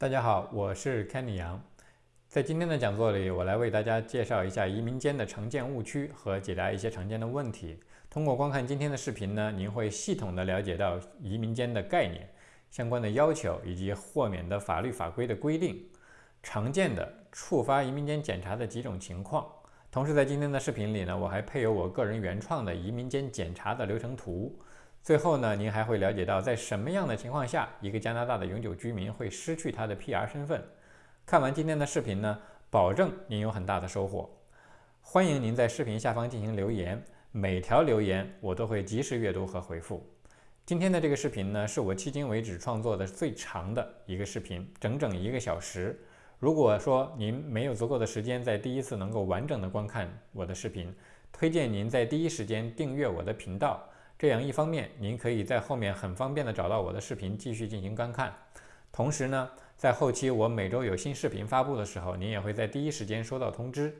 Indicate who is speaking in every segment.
Speaker 1: 大家好，我是 Kenny 杨。在今天的讲座里，我来为大家介绍一下移民间的常见误区和解答一些常见的问题。通过观看今天的视频呢，您会系统的了解到移民间的概念、相关的要求以及豁免的法律法规的规定、常见的触发移民间检查的几种情况。同时，在今天的视频里呢，我还配有我个人原创的移民间检查的流程图。最后呢，您还会了解到，在什么样的情况下，一个加拿大的永久居民会失去他的 PR 身份。看完今天的视频呢，保证您有很大的收获。欢迎您在视频下方进行留言，每条留言我都会及时阅读和回复。今天的这个视频呢，是我迄今为止创作的最长的一个视频，整整一个小时。如果说您没有足够的时间在第一次能够完整的观看我的视频，推荐您在第一时间订阅我的频道。这样一方面，您可以在后面很方便的找到我的视频继续进行观看。同时呢，在后期我每周有新视频发布的时候，您也会在第一时间收到通知。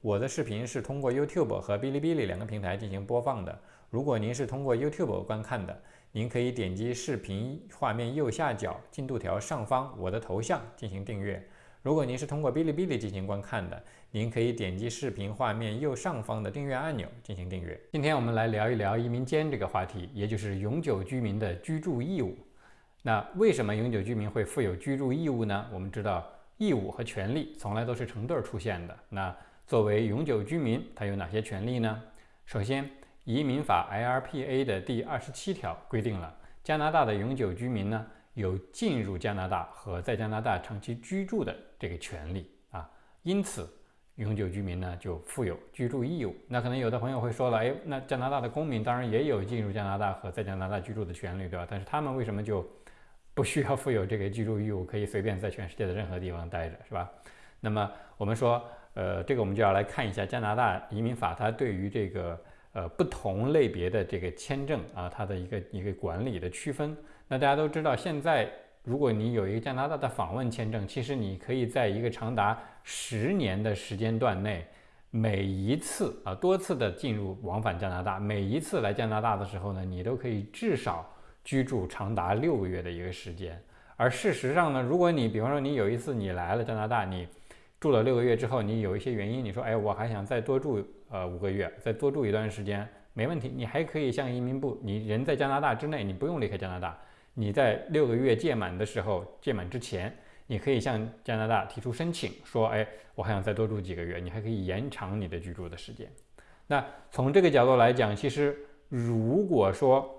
Speaker 1: 我的视频是通过 YouTube 和哔哩哔哩两个平台进行播放的。如果您是通过 YouTube 观看的，您可以点击视频画面右下角进度条上方我的头像进行订阅。如果您是通过哔哩哔哩进行观看的，您可以点击视频画面右上方的订阅按钮进行订阅。今天我们来聊一聊移民监这个话题，也就是永久居民的居住义务。那为什么永久居民会负有居住义务呢？我们知道，义务和权利从来都是成对出现的。那作为永久居民，他有哪些权利呢？首先，移民法 （IRPA） 的第二十七条规定了加拿大的永久居民呢。有进入加拿大和在加拿大长期居住的这个权利啊，因此永久居民呢就负有居住义务。那可能有的朋友会说了，哎，那加拿大的公民当然也有进入加拿大和在加拿大居住的权利，对吧？但是他们为什么就不需要负有这个居住义务，可以随便在全世界的任何地方待着，是吧？那么我们说，呃，这个我们就要来看一下加拿大移民法它对于这个呃不同类别的这个签证啊，它的一个一个管理的区分。那大家都知道，现在如果你有一个加拿大的访问签证，其实你可以在一个长达十年的时间段内，每一次啊多次的进入往返加拿大，每一次来加拿大的时候呢，你都可以至少居住长达六个月的一个时间。而事实上呢，如果你比方说你有一次你来了加拿大，你住了六个月之后，你有一些原因，你说哎我还想再多住呃五个月，再多住一段时间，没问题，你还可以向移民部，你人在加拿大之内，你不用离开加拿大。你在六个月届满的时候，届满之前，你可以向加拿大提出申请，说，哎，我还想再多住几个月，你还可以延长你的居住的时间。那从这个角度来讲，其实如果说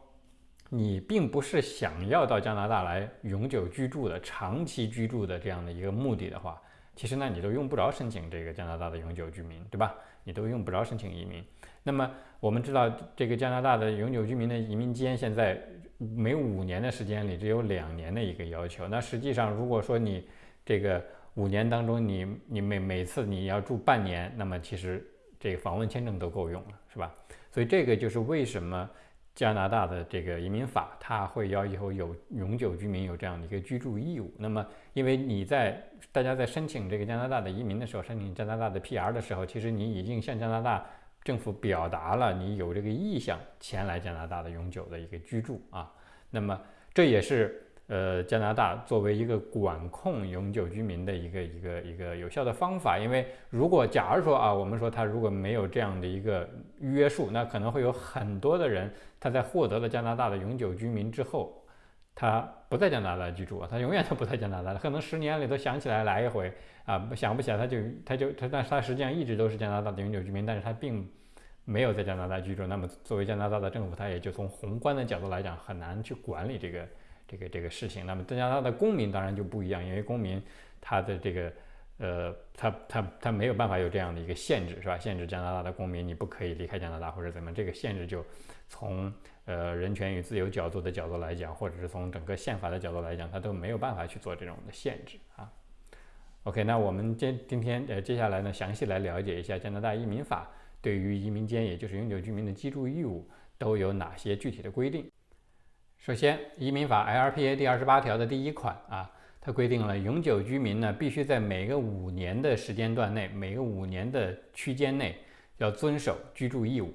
Speaker 1: 你并不是想要到加拿大来永久居住的、长期居住的这样的一个目的的话，其实呢，你都用不着申请这个加拿大的永久居民，对吧？你都用不着申请移民。那么我们知道，这个加拿大的永久居民的移民间现在。每五年的时间里只有两年的一个要求。那实际上，如果说你这个五年当中，你你每每次你要住半年，那么其实这个访问签证都够用了，是吧？所以这个就是为什么加拿大的这个移民法它会要求有永久居民有这样的一个居住义务。那么，因为你在大家在申请这个加拿大的移民的时候，申请加拿大的 PR 的时候，其实你已经向加拿大。政府表达了你有这个意向前来加拿大的永久的一个居住啊，那么这也是呃加拿大作为一个管控永久居民的一个一个一个有效的方法。因为如果假如说啊，我们说他如果没有这样的一个约束，那可能会有很多的人他在获得了加拿大的永久居民之后，他不在加拿大居住啊，他永远都不在加拿大，可能十年里都想起来来一回啊，想不起来他就他就他，但是他实际上一直都是加拿大的永久居民，但是他并。没有在加拿大居住，那么作为加拿大的政府，他也就从宏观的角度来讲，很难去管理这个这个这个事情。那么加拿大的公民当然就不一样，因为公民他的这个呃，他他他没有办法有这样的一个限制，是吧？限制加拿大的公民你不可以离开加拿大或者怎么，这个限制就从呃人权与自由角度的角度来讲，或者是从整个宪法的角度来讲，它都没有办法去做这种的限制啊。OK，那我们今今天呃接下来呢，详细来了解一下加拿大移民法。对于移民间，也就是永久居民的居住义务，都有哪些具体的规定？首先，移民法 LPA 第二十八条的第一款啊，它规定了永久居民呢，必须在每个五年的时间段内，每个五年的区间内，要遵守居住义务。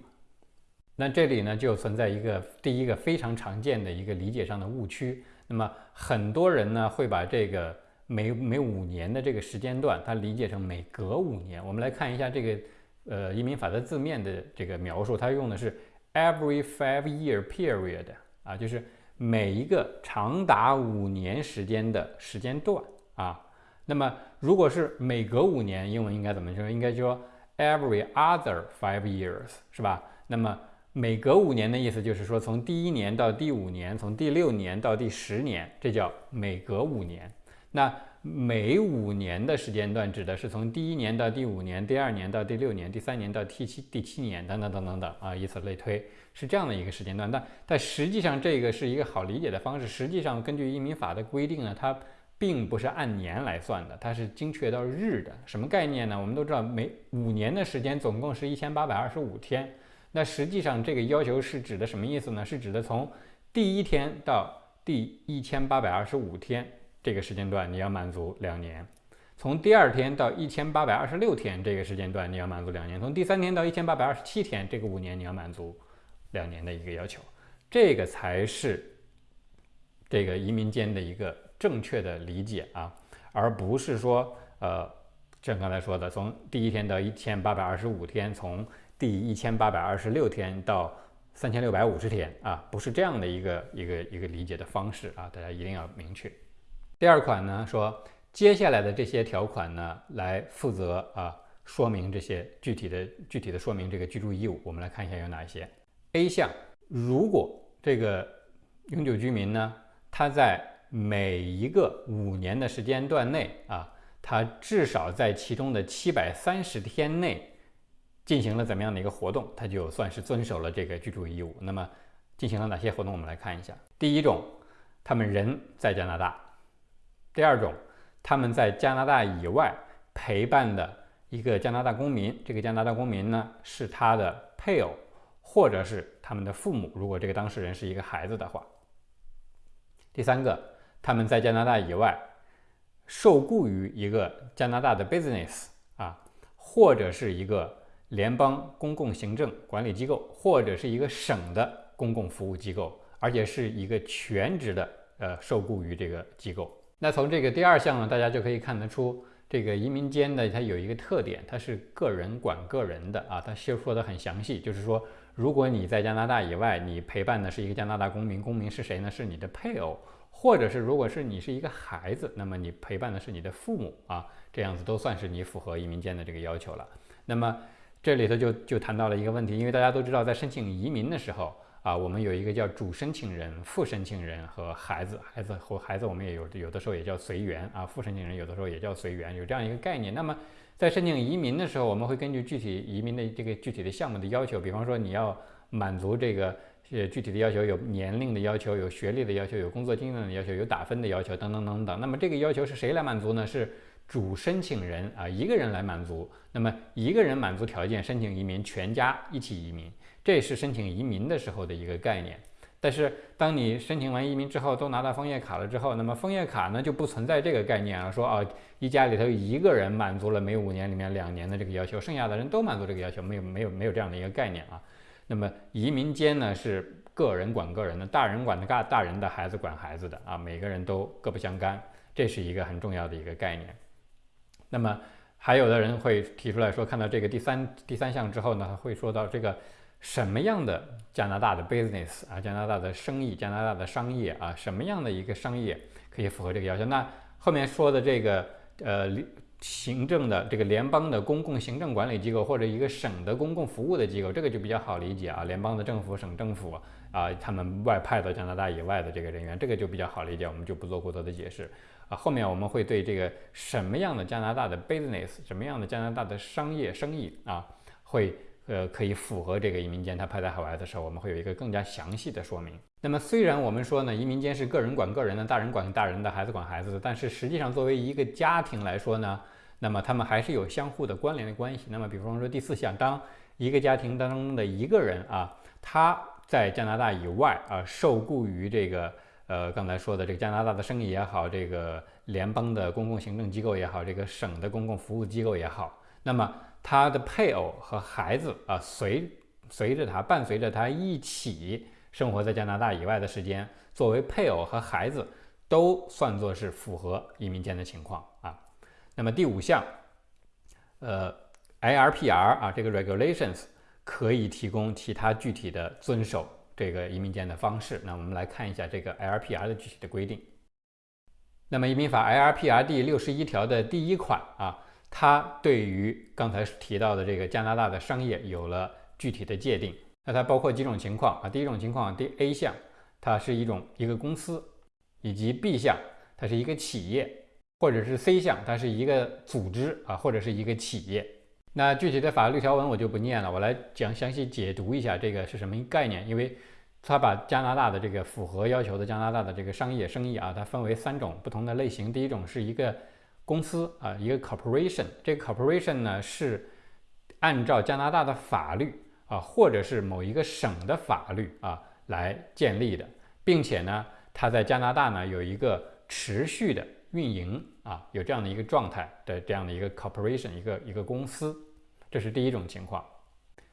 Speaker 1: 那这里呢，就存在一个第一个非常常见的一个理解上的误区。那么很多人呢，会把这个每每五年的这个时间段，它理解成每隔五年。我们来看一下这个呃移民法的字面的这个描述，它用的是 every five year period 啊，就是每一个长达五年时间的时间段啊。那么如果是每隔五年，英文应该怎么说？应该说 every other five years 是吧？那么每隔五年的意思就是说，从第一年到第五年，从第六年到第十年，这叫每隔五年。那每五年的时间段指的是从第一年到第五年，第二年到第六年，第三年到第七第七年，等等等等等啊，以此类推，是这样的一个时间段。但但实际上，这个是一个好理解的方式。实际上，根据移民法的规定呢，它并不是按年来算的，它是精确到日的。什么概念呢？我们都知道，每五年的时间总共是一千八百二十五天。那实际上这个要求是指的什么意思呢？是指的从第一天到第一千八百二十五天这个时间段你要满足两年，从第二天到一千八百二十六天这个时间段你要满足两年，从第三天到一千八百二十七天这个五年你要满足两年的一个要求，这个才是这个移民间的一个正确的理解啊，而不是说呃像刚才说的从第一天到一千八百二十五天从。第一千八百二十六天到三千六百五十天啊，不是这样的一个一个一个理解的方式啊，大家一定要明确。第二款呢说，接下来的这些条款呢，来负责啊说明这些具体的具体的说明这个居住义务。我们来看一下有哪些。A 项，如果这个永久居民呢，他在每一个五年的时间段内啊，他至少在其中的七百三十天内。进行了怎么样的一个活动，他就算是遵守了这个居住义务。那么进行了哪些活动？我们来看一下。第一种，他们人在加拿大；第二种，他们在加拿大以外陪伴的一个加拿大公民，这个加拿大公民呢是他的配偶或者是他们的父母，如果这个当事人是一个孩子的话。第三个，他们在加拿大以外受雇于一个加拿大的 business 啊，或者是一个。联邦公共行政管理机构或者是一个省的公共服务机构，而且是一个全职的呃受雇于这个机构。那从这个第二项呢，大家就可以看得出，这个移民间呢，它有一个特点，它是个人管个人的啊，它说说的很详细，就是说，如果你在加拿大以外，你陪伴的是一个加拿大公民，公民是谁呢？是你的配偶，或者是如果是你是一个孩子，那么你陪伴的是你的父母啊，这样子都算是你符合移民间的这个要求了。那么。这里头就就谈到了一个问题，因为大家都知道，在申请移民的时候啊，我们有一个叫主申请人、副申请人和孩子，孩子和孩子我们也有有的时候也叫随缘啊，副申请人有的时候也叫随缘，有这样一个概念。那么在申请移民的时候，我们会根据具体移民的这个具体的项目的要求，比方说你要满足这个呃具体的要求，有年龄的要求，有学历的要求，有工作经验的要求，有打分的要求等等等等。那么这个要求是谁来满足呢？是主申请人啊，一个人来满足。那么一个人满足条件申请移民，全家一起移民，这是申请移民的时候的一个概念。但是当你申请完移民之后，都拿到枫叶卡了之后，那么枫叶卡呢就不存在这个概念了。说啊，一家里头一个人满足了每五年里面两年的这个要求，剩下的人都满足这个要求，没有没有没有这样的一个概念啊。那么移民间呢是个人管个人的，大人管的大大人的，孩子管孩子的啊，每个人都各不相干，这是一个很重要的一个概念。那么还有的人会提出来说，看到这个第三第三项之后呢，会说到这个什么样的加拿大的 business 啊，加拿大的生意，加拿大的商业啊，什么样的一个商业可以符合这个要求？那后面说的这个呃行政的这个联邦的公共行政管理机构或者一个省的公共服务的机构，这个就比较好理解啊，联邦的政府、省政府啊，他们外派到加拿大以外的这个人员，这个就比较好理解，我们就不做过多的解释。啊后面我们会对这个什么样的加拿大的 business，什么样的加拿大的商业生意啊，会呃可以符合这个移民间他派在海外的时候，我们会有一个更加详细的说明。那么虽然我们说呢，移民间是个人管个人的，大人管大人的，孩子管孩子的，但是实际上作为一个家庭来说呢，那么他们还是有相互的关联的关系。那么比方说第四项，当一个家庭当中的一个人啊，他在加拿大以外啊受雇于这个。呃，刚才说的这个加拿大的生意也好，这个联邦的公共行政机构也好，这个省的公共服务机构也好，那么他的配偶和孩子啊，随随着他伴随着他一起生活在加拿大以外的时间，作为配偶和孩子都算作是符合移民监的情况啊。那么第五项，呃，IRPR 啊，这个 regulations 可以提供其他具体的遵守这个移民监的方式。那我们来看一下这个 LPR 的具体的规定。那么移民法 LPR 第六十一条的第一款啊，它对于刚才提到的这个加拿大的商业有了具体的界定。那它包括几种情况啊？第一种情况，第 A 项，它是一种一个公司，以及 B 项，它是一个企业，或者是 C 项，它是一个组织啊，或者是一个企业。那具体的法律条文我就不念了，我来讲详细解读一下这个是什么概念，因为它把加拿大的这个符合要求的加拿大的这个商业生意啊，它分为三种不同的类型。第一种是一个公司啊，一个 corporation，这个 corporation 呢是按照加拿大的法律。啊，或者是某一个省的法律啊来建立的，并且呢，它在加拿大呢有一个持续的运营啊，有这样的一个状态的这样的一个 corporation，一个一个公司，这是第一种情况。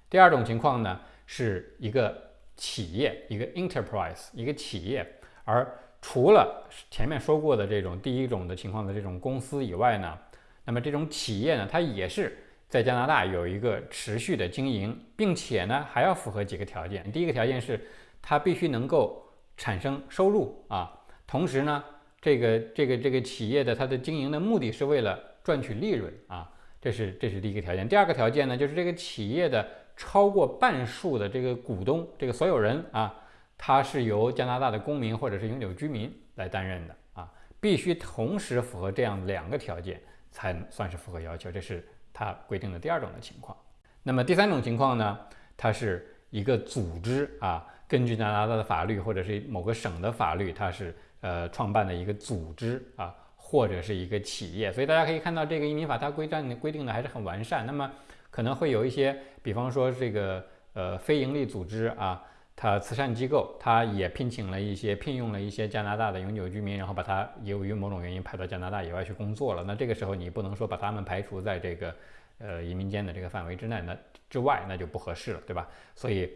Speaker 1: 第二种情况呢，是一个企业，一个 enterprise，一个企业。而除了前面说过的这种第一种的情况的这种公司以外呢，那么这种企业呢，它也是。在加拿大有一个持续的经营，并且呢还要符合几个条件。第一个条件是它必须能够产生收入啊，同时呢这个这个这个企业的它的经营的目的是为了赚取利润啊，这是这是第一个条件。第二个条件呢就是这个企业的超过半数的这个股东，这个所有人啊，他是由加拿大的公民或者是永久居民来担任的啊，必须同时符合这样两个条件才算是符合要求。这是。它规定的第二种的情况，那么第三种情况呢？它是一个组织啊，根据加拿大的法律或者是某个省的法律，它是呃创办的一个组织啊，或者是一个企业。所以大家可以看到，这个移民法它规章规定的还是很完善。那么可能会有一些，比方说这个呃非营利组织啊。它慈善机构，它也聘请了一些聘用了一些加拿大的永久居民，然后把他由于某种原因派到加拿大以外去工作了。那这个时候你不能说把他们排除在这个呃移民间的这个范围之内，那之外那就不合适了，对吧？所以，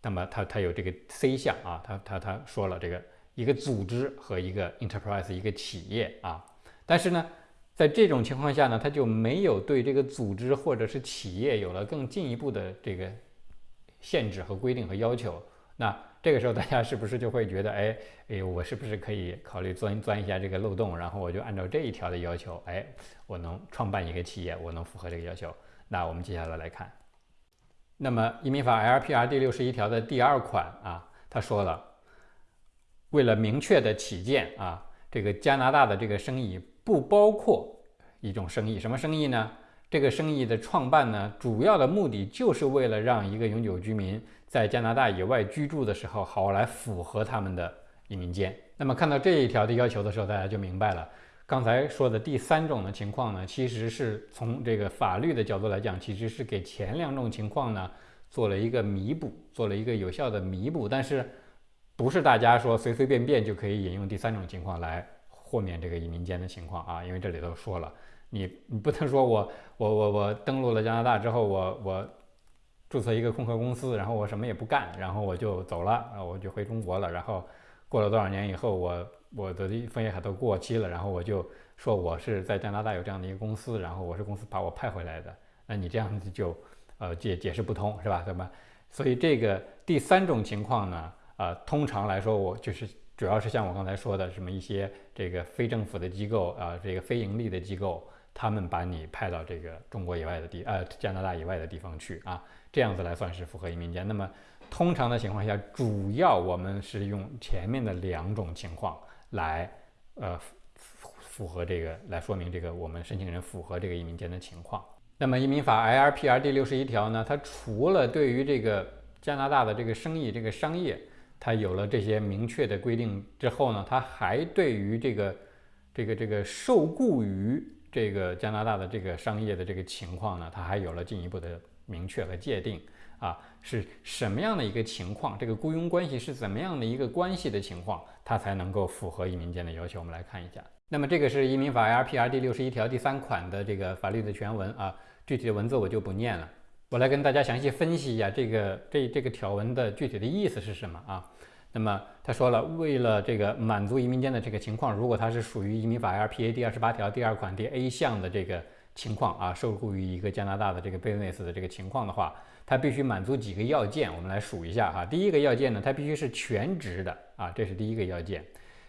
Speaker 1: 那么他他有这个 C 项啊，他他他说了这个一个组织和一个 enterprise 一个企业啊，但是呢，在这种情况下呢，他就没有对这个组织或者是企业有了更进一步的这个限制和规定和要求。那这个时候，大家是不是就会觉得，哎哎，我是不是可以考虑钻钻一下这个漏洞，然后我就按照这一条的要求，哎，我能创办一个企业，我能符合这个要求？那我们接下来来看，那么移民法 LPR 第六十一条的第二款啊，他说了，为了明确的起见啊，这个加拿大的这个生意不包括一种生意，什么生意呢？这个生意的创办呢，主要的目的就是为了让一个永久居民在加拿大以外居住的时候，好来符合他们的移民监。那么看到这一条的要求的时候，大家就明白了。刚才说的第三种的情况呢，其实是从这个法律的角度来讲，其实是给前两种情况呢做了一个弥补，做了一个有效的弥补。但是不是大家说随随便便就可以引用第三种情况来豁免这个移民间的情况啊？因为这里头说了。你你不能说我 我我我登陆了加拿大之后，我我注册一个空壳公司，然后我什么也不干，然后我就走了，啊，我就回中国了。然后过了多少年以后，我我的枫叶卡都过期了，然后我就说我是在加拿大有这样的一个公司，然后我是公司把我派回来的。那你这样子就呃解解释不通是吧？对吧？所以这个第三种情况呢，呃，通常来说我就是主要是像我刚才说的，什么一些这个非政府的机构啊，这个非盈利的机构。他们把你派到这个中国以外的地，呃，加拿大以外的地方去啊，这样子来算是符合移民间。那么通常的情况下，主要我们是用前面的两种情况来，呃，符合这个来说明这个我们申请人符合这个移民间的情况。那么移民法 IRPR 第六十一条呢，它除了对于这个加拿大的这个生意这个商业，它有了这些明确的规定之后呢，它还对于这个这个这个受雇于这个加拿大的这个商业的这个情况呢，它还有了进一步的明确和界定啊，是什么样的一个情况？这个雇佣关系是怎么样的一个关系的情况，它才能够符合移民监的要求？我们来看一下。那么这个是移民法 LPR 第六十一条第三款的这个法律的全文啊，具体的文字我就不念了，我来跟大家详细分析一下这个这这个条文的具体的意思是什么啊？那么他说了，为了这个满足移民间的这个情况，如果他是属于移民法 LPA 第二十八条第二款第 A 项的这个情况啊，受雇于一个加拿大的这个 business 的这个情况的话，他必须满足几个要件，我们来数一下哈。第一个要件呢，他必须是全职的啊，这是第一个要件。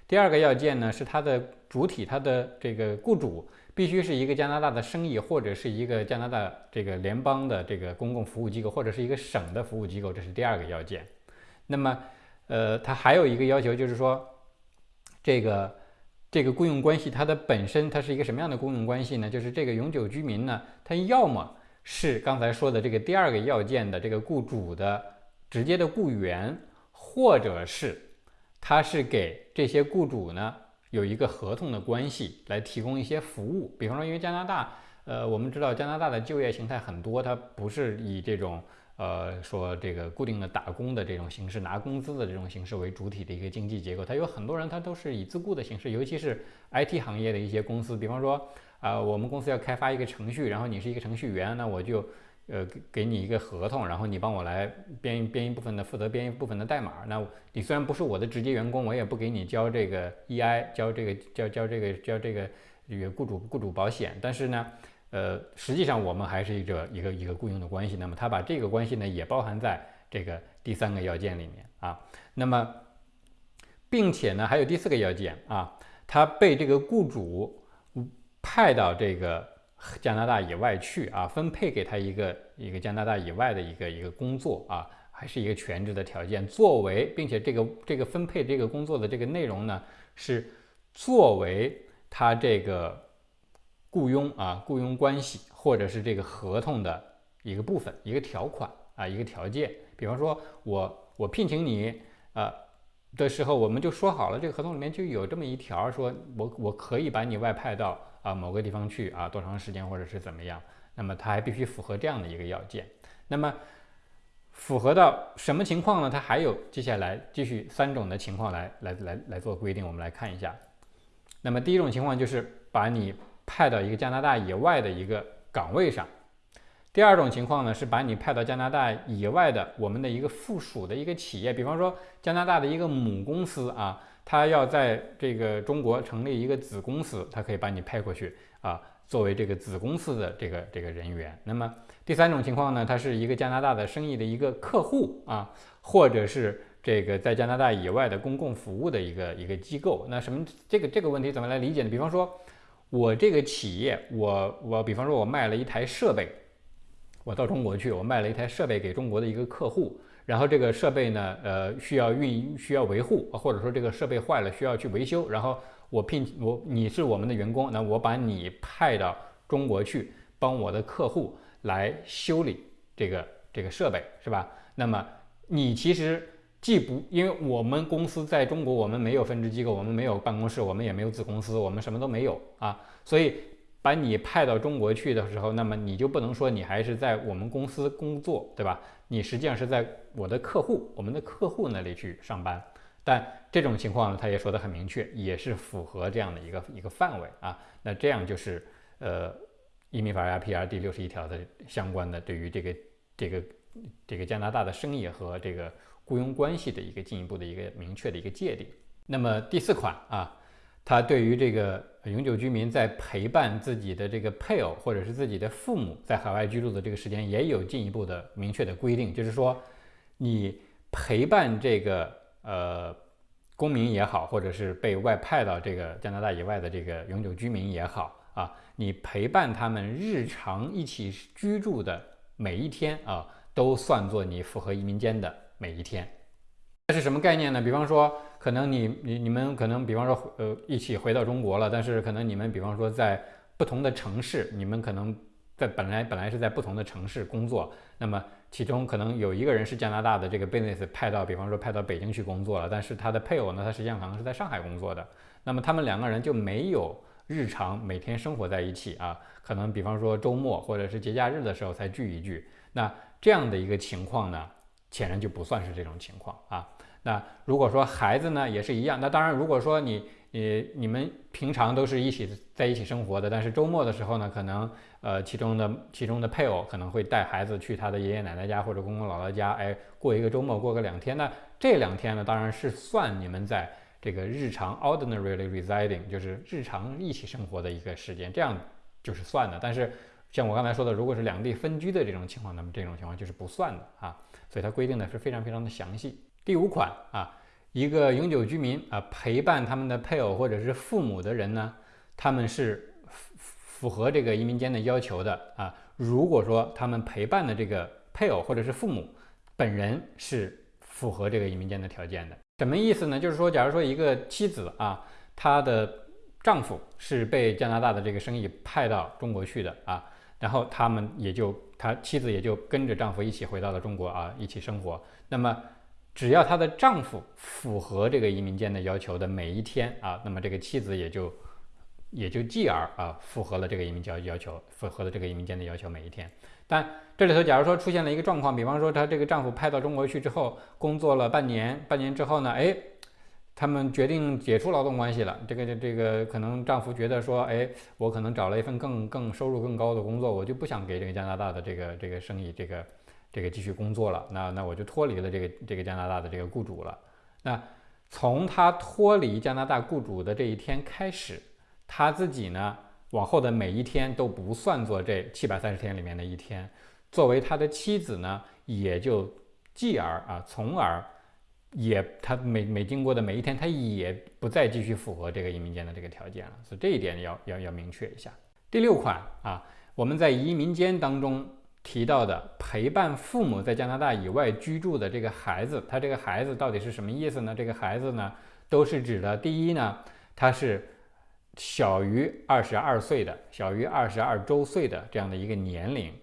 Speaker 1: 第二个要件呢，是它的主体，它的这个雇主必须是一个加拿大的生意，或者是一个加拿大这个联邦的这个公共服务机构，或者是一个省的服务机构，这是第二个要件。那么，呃，它还有一个要求，就是说，这个这个雇佣关系它的本身它是一个什么样的雇佣关系呢？就是这个永久居民呢，他要么是刚才说的这个第二个要件的这个雇主的直接的雇员，或者是。他是给这些雇主呢有一个合同的关系来提供一些服务，比方说，因为加拿大，呃，我们知道加拿大的就业形态很多，它不是以这种呃说这个固定的打工的这种形式拿工资的这种形式为主体的一个经济结构，它有很多人他都是以自雇的形式，尤其是 IT 行业的一些公司，比方说啊，我们公司要开发一个程序，然后你是一个程序员，那我就。呃，给给你一个合同，然后你帮我来编编一部分的，负责编一部分的代码。那你虽然不是我的直接员工，我也不给你交这个 EI，交这个交交这个交这个这个雇主雇主保险。但是呢，呃，实际上我们还是一个一个一个雇佣的关系。那么他把这个关系呢，也包含在这个第三个要件里面啊。那么，并且呢，还有第四个要件啊，他被这个雇主派到这个。加拿大以外去啊，分配给他一个一个加拿大以外的一个一个工作啊，还是一个全职的条件。作为，并且这个这个分配这个工作的这个内容呢，是作为他这个雇佣啊雇佣关系或者是这个合同的一个部分一个条款啊一个条件。比方说，我我聘请你啊的时候，我们就说好了，这个合同里面就有这么一条，说我我可以把你外派到。啊，某个地方去啊，多长时间或者是怎么样？那么他还必须符合这样的一个要件。那么符合到什么情况呢？它还有接下来继续三种的情况来来来来做规定。我们来看一下。那么第一种情况就是把你派到一个加拿大以外的一个岗位上。第二种情况呢是把你派到加拿大以外的我们的一个附属的一个企业，比方说加拿大的一个母公司啊。他要在这个中国成立一个子公司，他可以把你派过去啊，作为这个子公司的这个这个人员。那么第三种情况呢，他是一个加拿大的生意的一个客户啊，或者是这个在加拿大以外的公共服务的一个一个机构。那什么这个这个问题怎么来理解呢？比方说，我这个企业，我我比方说我卖了一台设备，我到中国去，我卖了一台设备给中国的一个客户。然后这个设备呢，呃，需要运，需要维护，或者说这个设备坏了，需要去维修。然后我聘我，你是我们的员工，那我把你派到中国去，帮我的客户来修理这个这个设备，是吧？那么你其实既不，因为我们公司在中国，我们没有分支机构，我们没有办公室，我们也没有子公司，我们什么都没有啊，所以。把你派到中国去的时候，那么你就不能说你还是在我们公司工作，对吧？你实际上是在我的客户，我们的客户那里去上班。但这种情况呢，他也说得很明确，也是符合这样的一个一个范围啊。那这样就是呃，移民法 R P R 第六十一条的相关的对于这个这个这个加拿大的生意和这个雇佣关系的一个进一步的一个明确的一个界定。那么第四款啊。他对于这个永久居民在陪伴自己的这个配偶或者是自己的父母在海外居住的这个时间，也有进一步的明确的规定，就是说，你陪伴这个呃公民也好，或者是被外派到这个加拿大以外的这个永久居民也好啊，你陪伴他们日常一起居住的每一天啊，都算作你符合移民间的每一天。这是什么概念呢？比方说，可能你你你们可能，比方说，呃，一起回到中国了，但是可能你们，比方说，在不同的城市，你们可能在本来本来是在不同的城市工作，那么其中可能有一个人是加拿大的这个 business 派到，比方说派到北京去工作了，但是他的配偶呢，他实际上可能是在上海工作的，那么他们两个人就没有日常每天生活在一起啊，可能比方说周末或者是节假日的时候才聚一聚，那这样的一个情况呢，显然就不算是这种情况啊。那如果说孩子呢也是一样，那当然如果说你你你们平常都是一起在一起生活的，但是周末的时候呢，可能呃其中的其中的配偶可能会带孩子去他的爷爷奶奶家或者公公姥姥家，哎，过一个周末，过个两天那，这两天呢，当然是算你们在这个日常 ordinarily residing，就是日常一起生活的一个时间，这样就是算的。但是像我刚才说的，如果是两地分居的这种情况，那么这种情况就是不算的啊。所以它规定的是非常非常的详细。第五款啊。一个永久居民啊，陪伴他们的配偶或者是父母的人呢，他们是符合这个移民监的要求的啊。如果说他们陪伴的这个配偶或者是父母本人是符合这个移民监的条件的，什么意思呢？就是说，假如说一个妻子啊，她的丈夫是被加拿大的这个生意派到中国去的啊，然后他们也就他妻子也就跟着丈夫一起回到了中国啊，一起生活，那么。只要她的丈夫符合这个移民监的要求的每一天啊，那么这个妻子也就也就继而啊符合了这个移民交要求，符合了这个移民监的要求每一天。但这里头假如说出现了一个状况，比方说她这个丈夫派到中国去之后，工作了半年，半年之后呢，哎，他们决定解除劳动关系了。这个这这个可能丈夫觉得说，哎，我可能找了一份更更收入更高的工作，我就不想给这个加拿大的这个这个生意这个。这个继续工作了，那那我就脱离了这个这个加拿大的这个雇主了。那从他脱离加拿大雇主的这一天开始，他自己呢往后的每一天都不算作这七百三十天里面的一天。作为他的妻子呢，也就继而啊，从而也他每每经过的每一天，他也不再继续符合这个移民间的这个条件了。所以这一点要要要明确一下。第六款啊，我们在移民间当中。提到的陪伴父母在加拿大以外居住的这个孩子，他这个孩子到底是什么意思呢？这个孩子呢，都是指的第一呢，他是小于二十二岁的，小于二十二周岁的这样的一个年龄。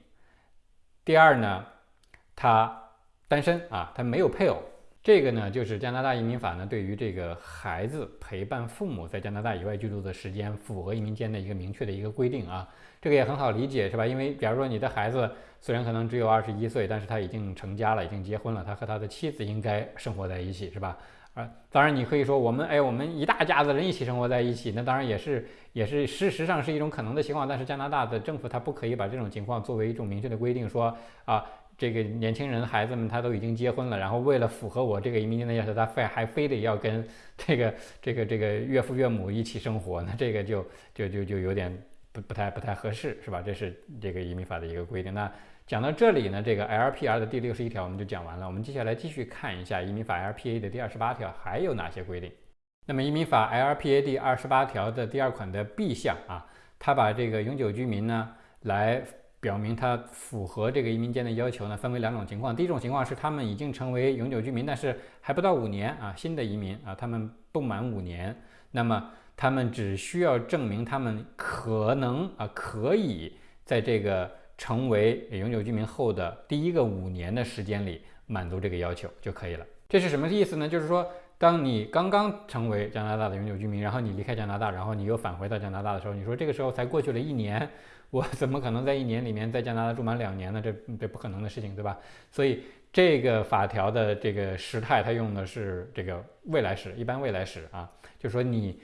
Speaker 1: 第二呢，他单身啊，他没有配偶。这个呢，就是加拿大移民法呢对于这个孩子陪伴父母在加拿大以外居住的时间，符合移民间的一个明确的一个规定啊。这个也很好理解，是吧？因为假如说你的孩子虽然可能只有二十一岁，但是他已经成家了，已经结婚了，他和他的妻子应该生活在一起，是吧？啊，当然你可以说我们哎，我们一大家子人一起生活在一起，那当然也是也是事实上是一种可能的情况，但是加拿大的政府他不可以把这种情况作为一种明确的规定，说啊。这个年轻人孩子们他都已经结婚了，然后为了符合我这个移民的要求，他非还非得要跟这个这个这个岳父岳母一起生活，那这个就就就就有点不不太不太合适，是吧？这是这个移民法的一个规定。那讲到这里呢，这个 LPR 的第六十一条我们就讲完了。我们接下来继续看一下移民法 LPA 的第二十八条还有哪些规定。那么移民法 LPA 第二十八条的第二款的 B 项啊，它把这个永久居民呢来。表明他符合这个移民监的要求呢，分为两种情况。第一种情况是他们已经成为永久居民，但是还不到五年啊，新的移民啊，他们不满五年，那么他们只需要证明他们可能啊可以在这个成为永久居民后的第一个五年的时间里满足这个要求就可以了。这是什么意思呢？就是说，当你刚刚成为加拿大的永久居民，然后你离开加拿大，然后你又返回到加拿大的时候，你说这个时候才过去了一年。我怎么可能在一年里面在加拿大住满两年呢？这这不可能的事情，对吧？所以这个法条的这个时态，它用的是这个未来时，一般未来时啊，就说你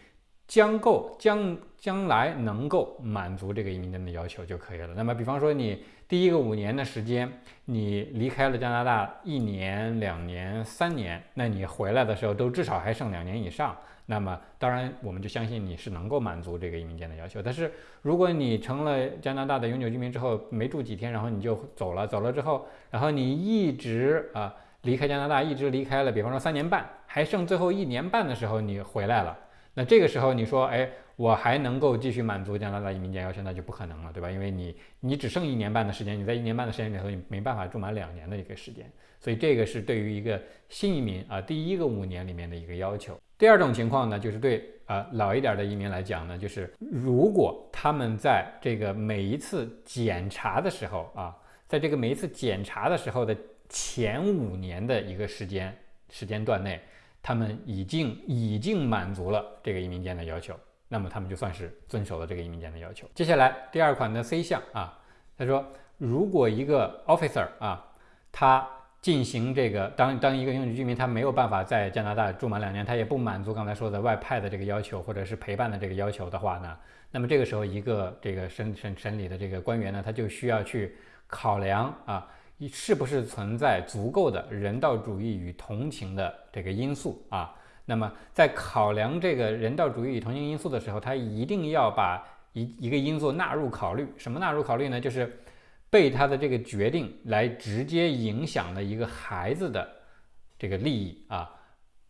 Speaker 1: 将够将将来能够满足这个移民监的要求就可以了。那么，比方说你第一个五年的时间，你离开了加拿大一年、两年、三年，那你回来的时候都至少还剩两年以上。那么，当然，我们就相信你是能够满足这个移民监的要求。但是，如果你成了加拿大的永久居民之后，没住几天，然后你就走了，走了之后，然后你一直啊离开加拿大，一直离开了，比方说三年半，还剩最后一年半的时候你回来了，那这个时候你说，哎，我还能够继续满足加拿大移民监要求，那就不可能了，对吧？因为你你只剩一年半的时间，你在一年半的时间里头，你没办法住满两年的一个时间。所以这个是对于一个新移民啊，第一个五年里面的一个要求。第二种情况呢，就是对啊老一点的移民来讲呢，就是如果他们在这个每一次检查的时候啊，在这个每一次检查的时候的前五年的一个时间时间段内，他们已经已经满足了这个移民监的要求，那么他们就算是遵守了这个移民监的要求。接下来第二款的 C 项啊，他说如果一个 officer 啊，他进行这个，当当一个永久居民他没有办法在加拿大住满两年，他也不满足刚才说的外派的这个要求或者是陪伴的这个要求的话呢，那么这个时候一个这个审审审理的这个官员呢，他就需要去考量啊，是不是存在足够的人道主义与同情的这个因素啊？那么在考量这个人道主义与同情因素的时候，他一定要把一一个因素纳入考虑。什么纳入考虑呢？就是。被他的这个决定来直接影响了一个孩子的这个利益啊，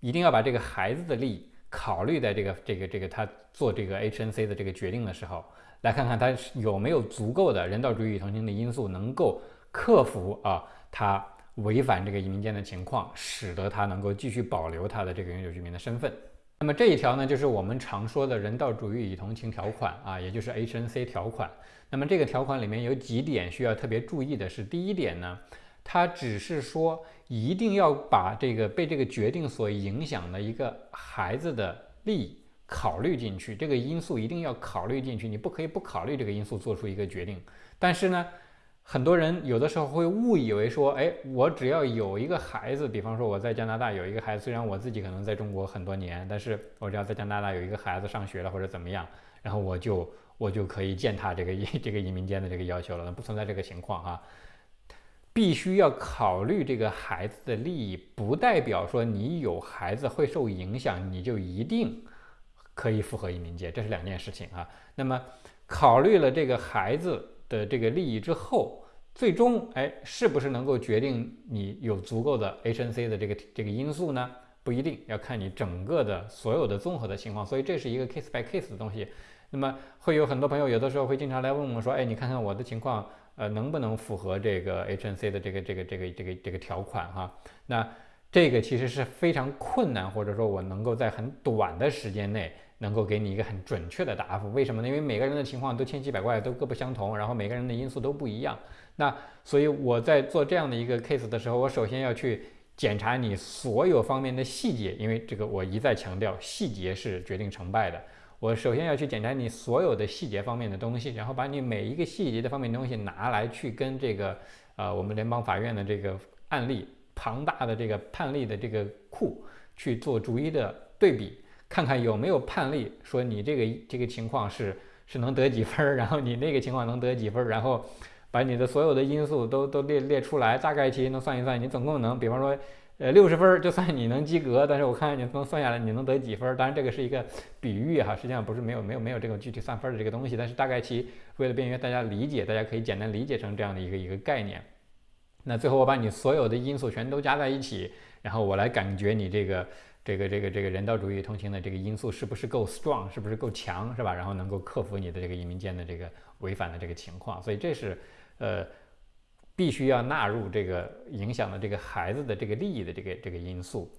Speaker 1: 一定要把这个孩子的利益考虑在这个这个这个他做这个 HNC 的这个决定的时候，来看看他有没有足够的人道主义与同情的因素能够克服啊他违反这个移民监的情况，使得他能够继续保留他的这个永久居民的身份。那么这一条呢，就是我们常说的人道主义与同情条款啊，也就是 HNC 条款。那么这个条款里面有几点需要特别注意的是，第一点呢，它只是说一定要把这个被这个决定所影响的一个孩子的利益考虑进去，这个因素一定要考虑进去，你不可以不考虑这个因素做出一个决定。但是呢，很多人有的时候会误以为说，哎，我只要有一个孩子，比方说我在加拿大有一个孩子，虽然我自己可能在中国很多年，但是我只要在加拿大有一个孩子上学了或者怎么样，然后我就。我就可以践踏这个这个移民间的这个要求了，那不存在这个情况啊。必须要考虑这个孩子的利益，不代表说你有孩子会受影响，你就一定可以符合移民界，这是两件事情啊。那么考虑了这个孩子的这个利益之后，最终哎，是不是能够决定你有足够的 HNC 的这个这个因素呢？不一定要看你整个的所有的综合的情况，所以这是一个 case by case 的东西。那么会有很多朋友有的时候会经常来问我说，哎，你看看我的情况，呃，能不能符合这个 HNC 的这个这个这个这个这个条款哈？那这个其实是非常困难，或者说我能够在很短的时间内能够给你一个很准确的答复。为什么呢？因为每个人的情况都千奇百怪，都各不相同，然后每个人的因素都不一样。那所以我在做这样的一个 case 的时候，我首先要去检查你所有方面的细节，因为这个我一再强调，细节是决定成败的。我首先要去检查你所有的细节方面的东西，然后把你每一个细节的方面东西拿来去跟这个呃我们联邦法院的这个案例庞大的这个判例的这个库去做逐一的对比，看看有没有判例说你这个这个情况是是能得几分，然后你那个情况能得几分，然后把你的所有的因素都都列列出来，大概其能算一算，你总共能，比方说。呃，六十分就算你能及格，但是我看看你能算下来你能得几分？当然这个是一个比喻哈，实际上不是没有没有没有这个具体算分的这个东西，但是大概其为了便于大家理解，大家可以简单理解成这样的一个一个概念。那最后我把你所有的因素全都加在一起，然后我来感觉你这个这个这个这个人道主义同情的这个因素是不是够 strong，是不是够强，是吧？然后能够克服你的这个移民间的这个违反的这个情况，所以这是呃。必须要纳入这个影响了这个孩子的这个利益的这个这个因素。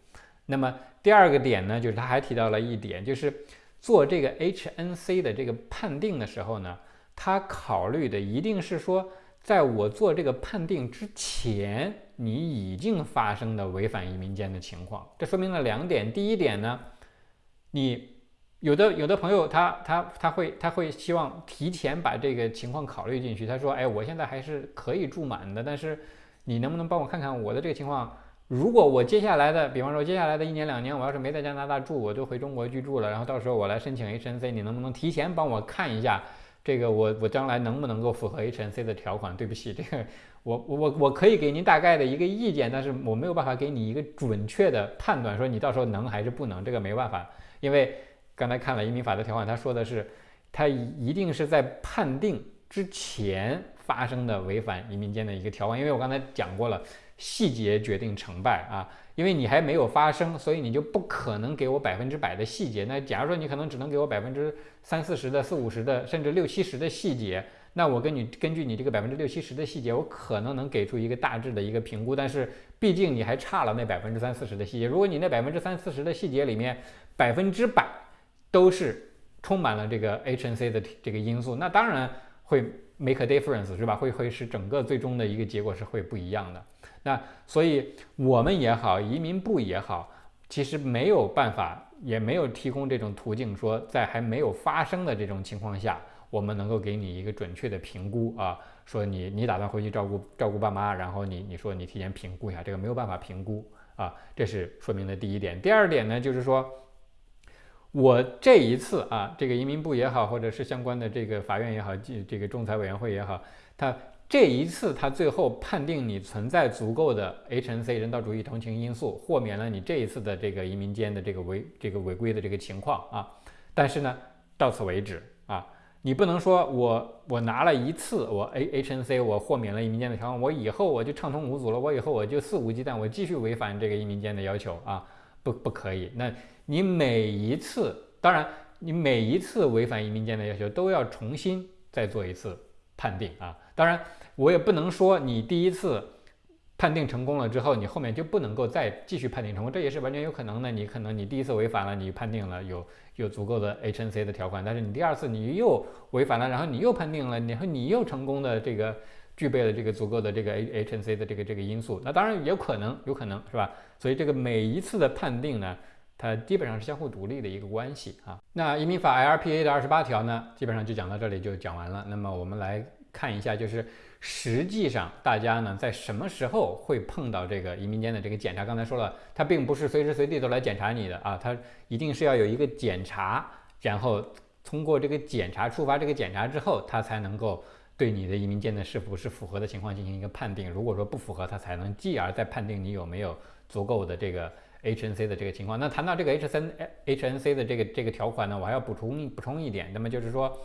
Speaker 1: 那么第二个点呢，就是他还提到了一点，就是做这个 HNC 的这个判定的时候呢，他考虑的一定是说，在我做这个判定之前，你已经发生的违反移民监的情况。这说明了两点。第一点呢，你。有的有的朋友，他他他会他会希望提前把这个情况考虑进去。他说：“哎，我现在还是可以住满的，但是你能不能帮我看看我的这个情况？如果我接下来的，比方说接下来的一年两年，我要是没在加拿大住，我就回中国居住了，然后到时候我来申请 HNC，你能不能提前帮我看一下这个我我将来能不能够符合 HNC 的条款？对不起，这个我我我可以给您大概的一个意见，但是我没有办法给你一个准确的判断，说你到时候能还是不能，这个没办法，因为。”刚才看了移民法的条款，他说的是，他一定是在判定之前发生的违反移民监的一个条款。因为我刚才讲过了，细节决定成败啊。因为你还没有发生，所以你就不可能给我百分之百的细节。那假如说你可能只能给我百分之三四十的、四五十的，甚至六七十的细节，那我跟你根据你这个百分之六七十的细节，我可能能给出一个大致的一个评估。但是毕竟你还差了那百分之三四十的细节。如果你那百分之三四十的细节里面百分之百，都是充满了这个 HNC 的这个因素，那当然会 make a difference，是吧？会会使整个最终的一个结果是会不一样的。那所以我们也好，移民部也好，其实没有办法也没有提供这种途径，说在还没有发生的这种情况下，我们能够给你一个准确的评估啊，说你你打算回去照顾照顾爸妈，然后你你说你提前评估一下，这个没有办法评估啊，这是说明的第一点。第二点呢，就是说我这一次啊，这个移民部也好，或者是相关的这个法院也好，这这个仲裁委员会也好，他。这一次，他最后判定你存在足够的 HNC 人道主义同情因素，豁免了你这一次的这个移民间的这个违这个违规的这个情况啊。但是呢，到此为止啊，你不能说我我拿了一次我 A HNC 我豁免了移民间的条款，我以后我就畅通无阻了，我以后我就肆无忌惮，我继续违反这个移民间的要求啊，不不可以。那你每一次，当然你每一次违反移民间的要求都要重新再做一次判定啊，当然。我也不能说你第一次判定成功了之后，你后面就不能够再继续判定成功，这也是完全有可能的。你可能你第一次违反了，你判定了有有足够的 HNC 的条款，但是你第二次你又违反了，然后你又判定了，然后你又成功的这个具备了这个足够的这个 HNC 的这个这个因素，那当然有可能，有可能是吧？所以这个每一次的判定呢，它基本上是相互独立的一个关系啊。那移民法 LPA 的二十八条呢，基本上就讲到这里就讲完了。那么我们来看一下，就是。实际上，大家呢在什么时候会碰到这个移民间的这个检查？刚才说了，它并不是随时随地都来检查你的啊，它一定是要有一个检查，然后通过这个检查触发这个检查之后，它才能够对你的移民间的是否是符合的情况进行一个判定。如果说不符合，它才能继而再判定你有没有足够的这个 HNC 的这个情况。那谈到这个 H 三 HNC 的这个这个条款呢，我还要补充补充一点，那么就是说，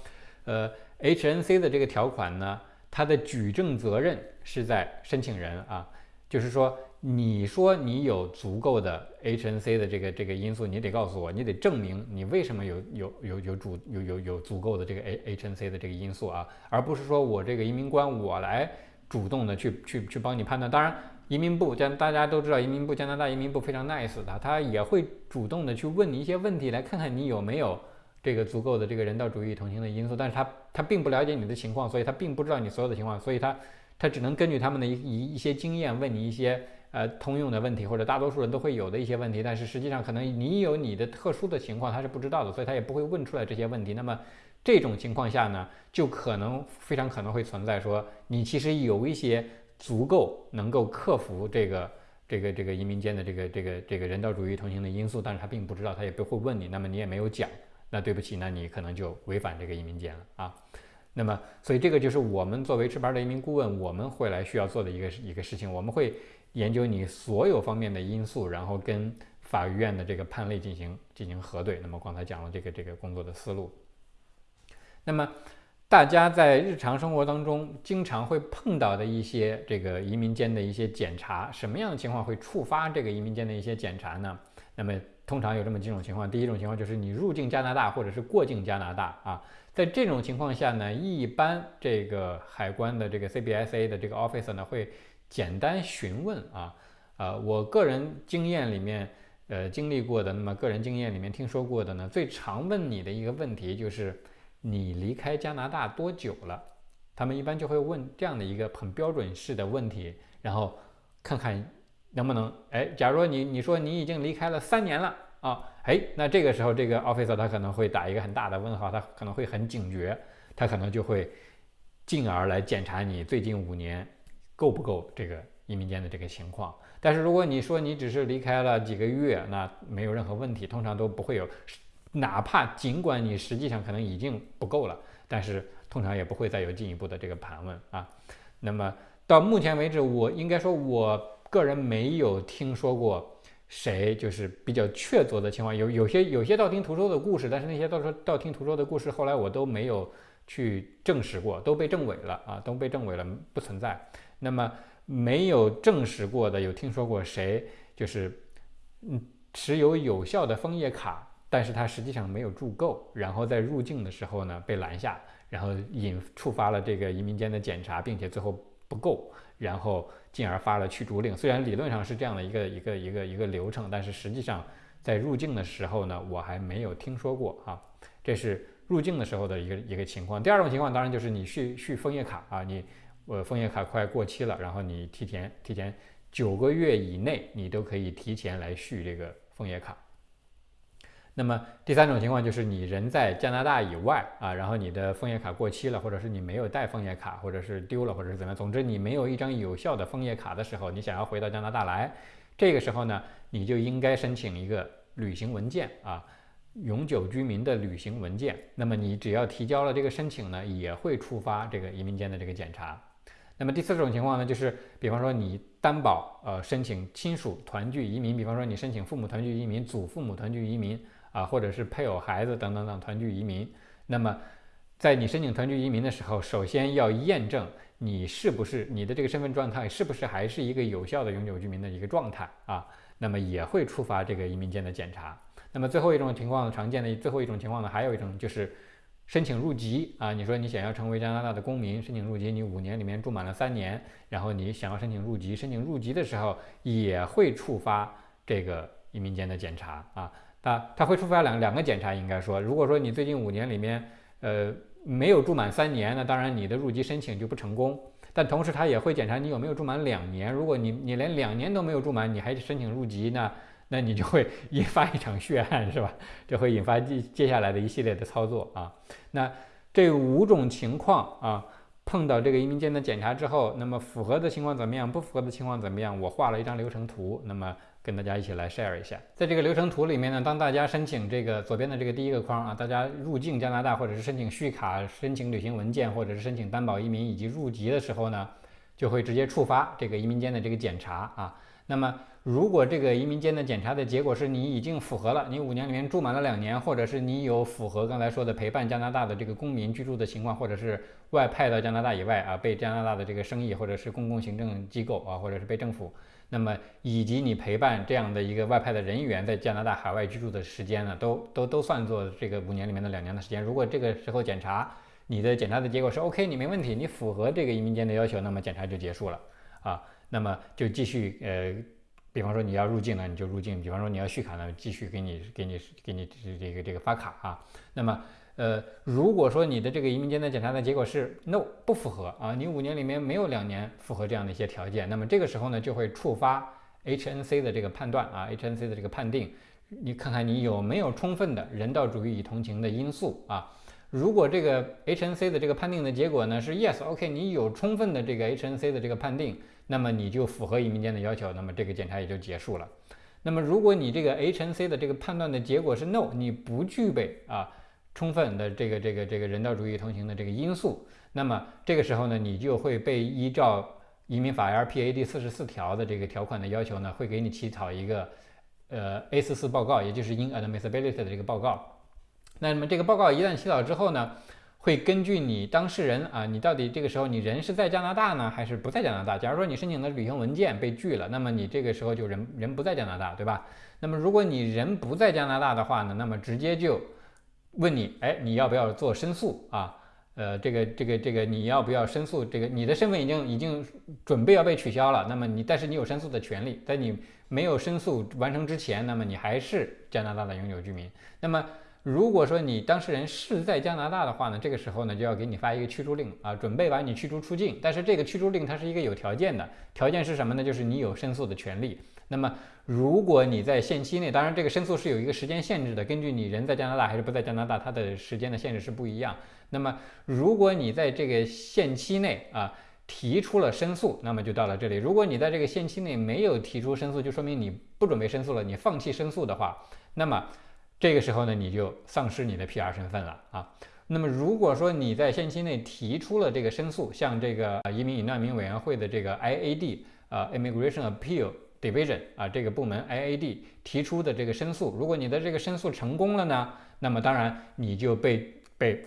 Speaker 1: 呃，HNC 的这个条款呢。它的举证责任是在申请人啊，就是说，你说你有足够的 HNC 的这个这个因素，你得告诉我，你得证明你为什么有有有有主有有有足够的这个 A HNC 的这个因素啊，而不是说我这个移民官我来主动的去去去帮你判断。当然，移民部加大家都知道，移民部加拿大移民部非常 nice 的，他也会主动的去问你一些问题，来看看你有没有。这个足够的这个人道主义同情的因素，但是他他并不了解你的情况，所以他并不知道你所有的情况，所以他他只能根据他们的一一一些经验问你一些呃通用的问题，或者大多数人都会有的一些问题，但是实际上可能你有你的特殊的情况，他是不知道的，所以他也不会问出来这些问题。那么这种情况下呢，就可能非常可能会存在说你其实有一些足够能够克服这个这个这个移民间的这个这个这个人道主义同情的因素，但是他并不知道，他也不会问你，那么你也没有讲。那对不起，那你可能就违反这个移民监了啊。那么，所以这个就是我们作为持牌的移民顾问，我们会来需要做的一个一个事情。我们会研究你所有方面的因素，然后跟法院的这个判例进行进行核对。那么刚才讲了这个这个工作的思路。那么大家在日常生活当中经常会碰到的一些这个移民间的一些检查，什么样的情况会触发这个移民间的一些检查呢？那么通常有这么几种情况，第一种情况就是你入境加拿大或者是过境加拿大啊，在这种情况下呢，一般这个海关的这个 CBSA 的这个 officer 呢会简单询问啊，呃，我个人经验里面，呃，经历过的，那么个人经验里面听说过的呢，最常问你的一个问题就是你离开加拿大多久了？他们一般就会问这样的一个很标准式的问题，然后看看。能不能哎？假如你你说你已经离开了三年了啊，哎，那这个时候这个 officer 他可能会打一个很大的问号，他可能会很警觉，他可能就会进而来检查你最近五年够不够这个移民间的这个情况。但是如果你说你只是离开了几个月，那没有任何问题，通常都不会有，哪怕尽管你实际上可能已经不够了，但是通常也不会再有进一步的这个盘问啊。那么到目前为止，我应该说我。个人没有听说过谁就是比较确凿的情况，有有些有些道听途说的故事，但是那些道说道听途说的故事，后来我都没有去证实过，都被证伪了啊，都被证伪了，不存在。那么没有证实过的，有听说过谁就是嗯持有有效的枫叶卡，但是他实际上没有住够，然后在入境的时候呢被拦下，然后引触发了这个移民间的检查，并且最后不够。然后进而发了驱逐令，虽然理论上是这样的一个一个一个一个流程，但是实际上在入境的时候呢，我还没有听说过啊。这是入境的时候的一个一个情况。第二种情况当然就是你续续枫叶卡啊，你呃枫叶卡快过期了，然后你提前提前九个月以内，你都可以提前来续这个枫叶卡。那么第三种情况就是你人在加拿大以外啊，然后你的枫叶卡过期了，或者是你没有带枫叶卡，或者是丢了，或者是怎么样，总之你没有一张有效的枫叶卡的时候，你想要回到加拿大来，这个时候呢，你就应该申请一个旅行文件啊，永久居民的旅行文件。那么你只要提交了这个申请呢，也会触发这个移民监的这个检查。那么第四种情况呢，就是比方说你担保呃申请亲属团聚移民，比方说你申请父母团聚移民、祖父母团聚移民啊，或者是配偶、孩子等等等团聚移民。那么在你申请团聚移民的时候，首先要验证你是不是你的这个身份状态是不是还是一个有效的永久居民的一个状态啊？那么也会触发这个移民监的检查。那么最后一种情况常见的最后一种情况呢，还有一种就是。申请入籍啊，你说你想要成为加拿大的公民，申请入籍，你五年里面住满了三年，然后你想要申请入籍，申请入籍的时候也会触发这个移民监的检查啊，啊它会触发两两个检查，应该说，如果说你最近五年里面呃没有住满三年，那当然你的入籍申请就不成功，但同时它也会检查你有没有住满两年，如果你你连两年都没有住满，你还申请入籍呢？那你就会 引发一场血案，是吧？这会引发接接下来的一系列的操作啊。那这五种情况啊，碰到这个移民间的检查之后，那么符合的情况怎么样？不符合的情况怎么样？我画了一张流程图，那么跟大家一起来 share 一下。在这个流程图里面呢，当大家申请这个左边的这个第一个框啊，大家入境加拿大或者是申请续卡、申请旅行文件或者是申请担保移民以及入籍的时候呢，就会直接触发这个移民间的这个检查啊。那么如果这个移民间的检查的结果是你已经符合了，你五年里面住满了两年，或者是你有符合刚才说的陪伴加拿大的这个公民居住的情况，或者是外派到加拿大以外啊，被加拿大的这个生意或者是公共行政机构啊，或者是被政府，那么以及你陪伴这样的一个外派的人员在加拿大海外居住的时间呢，都都都算作这个五年里面的两年的时间。如果这个时候检查你的检查的结果是 OK，你没问题，你符合这个移民监的要求，那么检查就结束了啊，那么就继续呃。比方说你要入境呢，你就入境；比方说你要续卡呢，继续给你给你给你这个这个发卡啊。那么呃，如果说你的这个移民监的检查的结果是 no 不符合啊，你五年里面没有两年符合这样的一些条件，那么这个时候呢就会触发 HNC 的这个判断啊，HNC 的这个判定，你看看你有没有充分的人道主义与同情的因素啊。如果这个 HNC 的这个判定的结果呢是 yes，OK，你有充分的这个 HNC 的这个判定。那么你就符合移民监的要求，那么这个检查也就结束了。那么如果你这个 HNC 的这个判断的结果是 no，你不具备啊充分的这个这个这个人道主义同行的这个因素，那么这个时候呢，你就会被依照移民法 LPA 第四十四条的这个条款的要求呢，会给你起草一个呃 A 四四报告，也就是 inadmissibility 的这个报告。那么这个报告一旦起草之后呢？会根据你当事人啊，你到底这个时候你人是在加拿大呢，还是不在加拿大？假如说你申请的旅行文件被拒了，那么你这个时候就人人不在加拿大，对吧？那么如果你人不在加拿大的话呢，那么直接就问你，哎，你要不要做申诉啊？呃，这个这个这个你要不要申诉？这个你的身份已经已经准备要被取消了，那么你但是你有申诉的权利，在你没有申诉完成之前，那么你还是加拿大的永久居民。那么如果说你当事人是在加拿大的话呢，这个时候呢就要给你发一个驱逐令啊，准备把你驱逐出境。但是这个驱逐令它是一个有条件的，条件是什么呢？就是你有申诉的权利。那么如果你在限期内，当然这个申诉是有一个时间限制的，根据你人在加拿大还是不在加拿大，它的时间的限制是不一样。那么如果你在这个限期内啊提出了申诉，那么就到了这里。如果你在这个限期内没有提出申诉，就说明你不准备申诉了，你放弃申诉的话，那么。这个时候呢，你就丧失你的 PR 身份了啊。那么如果说你在限期内提出了这个申诉，像这个移民与难民委员会的这个 IAD 啊，Immigration Appeal Division 啊，这个部门 IAD 提出的这个申诉，如果你的这个申诉成功了呢，那么当然你就被被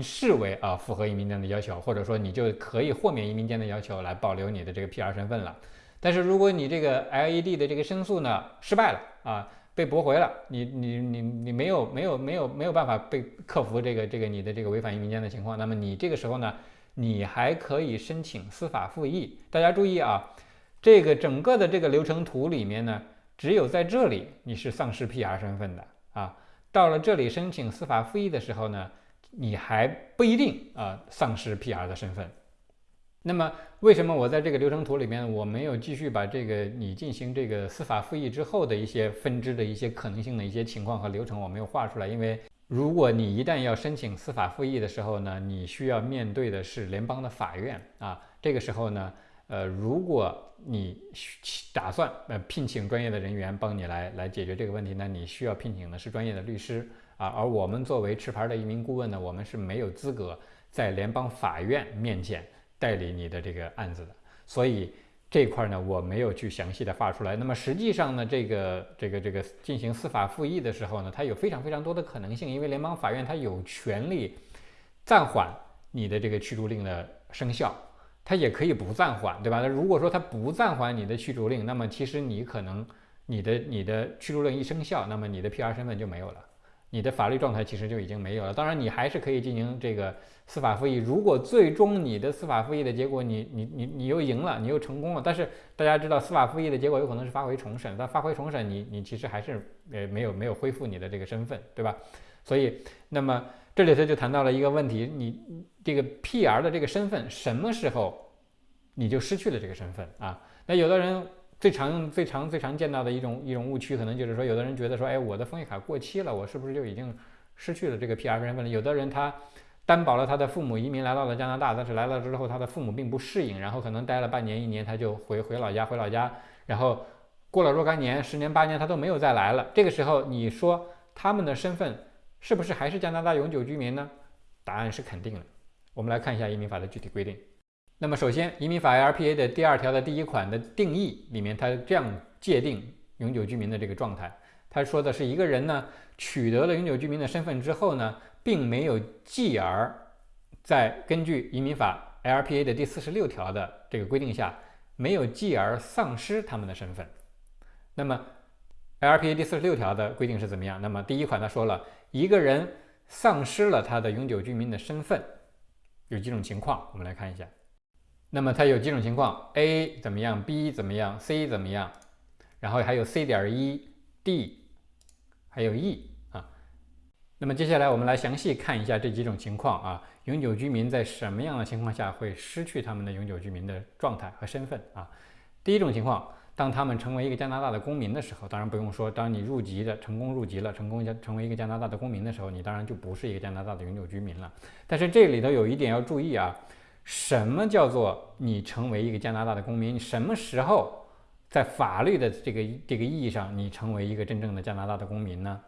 Speaker 1: 视为啊符合移民监的要求，或者说你就可以豁免移民监的要求来保留你的这个 PR 身份了。但是如果你这个 IAD 的这个申诉呢失败了啊。被驳回了，你你你你没有没有没有没有办法被克服这个这个你的这个违反移民监的情况，那么你这个时候呢，你还可以申请司法复议。大家注意啊，这个整个的这个流程图里面呢，只有在这里你是丧失 PR 身份的啊，到了这里申请司法复议的时候呢，你还不一定啊丧失 PR 的身份。那么为什么我在这个流程图里面我没有继续把这个你进行这个司法复议之后的一些分支的一些可能性的一些情况和流程我没有画出来？因为如果你一旦要申请司法复议的时候呢，你需要面对的是联邦的法院啊。这个时候呢，呃，如果你打算呃聘请专业的人员帮你来来解决这个问题呢，你需要聘请的是专业的律师啊。而我们作为持牌的一名顾问呢，我们是没有资格在联邦法院面前。代理你的这个案子的，所以这块呢我没有去详细的发出来。那么实际上呢，这个这个这个进行司法复议的时候呢，它有非常非常多的可能性，因为联邦法院它有权利暂缓你的这个驱逐令的生效，它也可以不暂缓，对吧？那如果说它不暂缓你的驱逐令，那么其实你可能你的你的驱逐令一生效，那么你的 PR 身份就没有了。你的法律状态其实就已经没有了。当然，你还是可以进行这个司法复议。如果最终你的司法复议的结果，你你你你又赢了，你又成功了。但是大家知道，司法复议的结果有可能是发回重审。但发回重审，你你其实还是呃没有没有恢复你的这个身份，对吧？所以，那么这里头就谈到了一个问题：你这个 PR 的这个身份什么时候你就失去了这个身份啊？那有的人。最常用、最常、最常见到的一种一种误区，可能就是说，有的人觉得说，哎，我的枫叶卡过期了，我是不是就已经失去了这个 PR 身份了？有的人他担保了他的父母移民来到了加拿大，但是来了之后，他的父母并不适应，然后可能待了半年、一年，他就回回老家，回老家，然后过了若干年、十年、八年，他都没有再来了。这个时候，你说他们的身份是不是还是加拿大永久居民呢？答案是肯定的。我们来看一下移民法的具体规定。那么首先，移民法 LPA 的第二条的第一款的定义里面，它这样界定永久居民的这个状态。他说的是一个人呢取得了永久居民的身份之后呢，并没有继而在根据移民法 LPA 的第四十六条的这个规定下，没有继而丧失他们的身份。那么 LPA 第四十六条的规定是怎么样？那么第一款他说了一个人丧失了他的永久居民的身份，有几种情况，我们来看一下。那么它有几种情况，A 怎么样，B 怎么样，C 怎么样，然后还有 C 点一，D，还有 E 啊。那么接下来我们来详细看一下这几种情况啊，永久居民在什么样的情况下会失去他们的永久居民的状态和身份啊？第一种情况，当他们成为一个加拿大的公民的时候，当然不用说，当你入籍的成功入籍了，成功加成为一个加拿大的公民的时候，你当然就不是一个加拿大的永久居民了。但是这里头有一点要注意啊。什么叫做你成为一个加拿大的公民？什么时候在法律的这个这个意义上，你成为一个真正的加拿大的公民呢？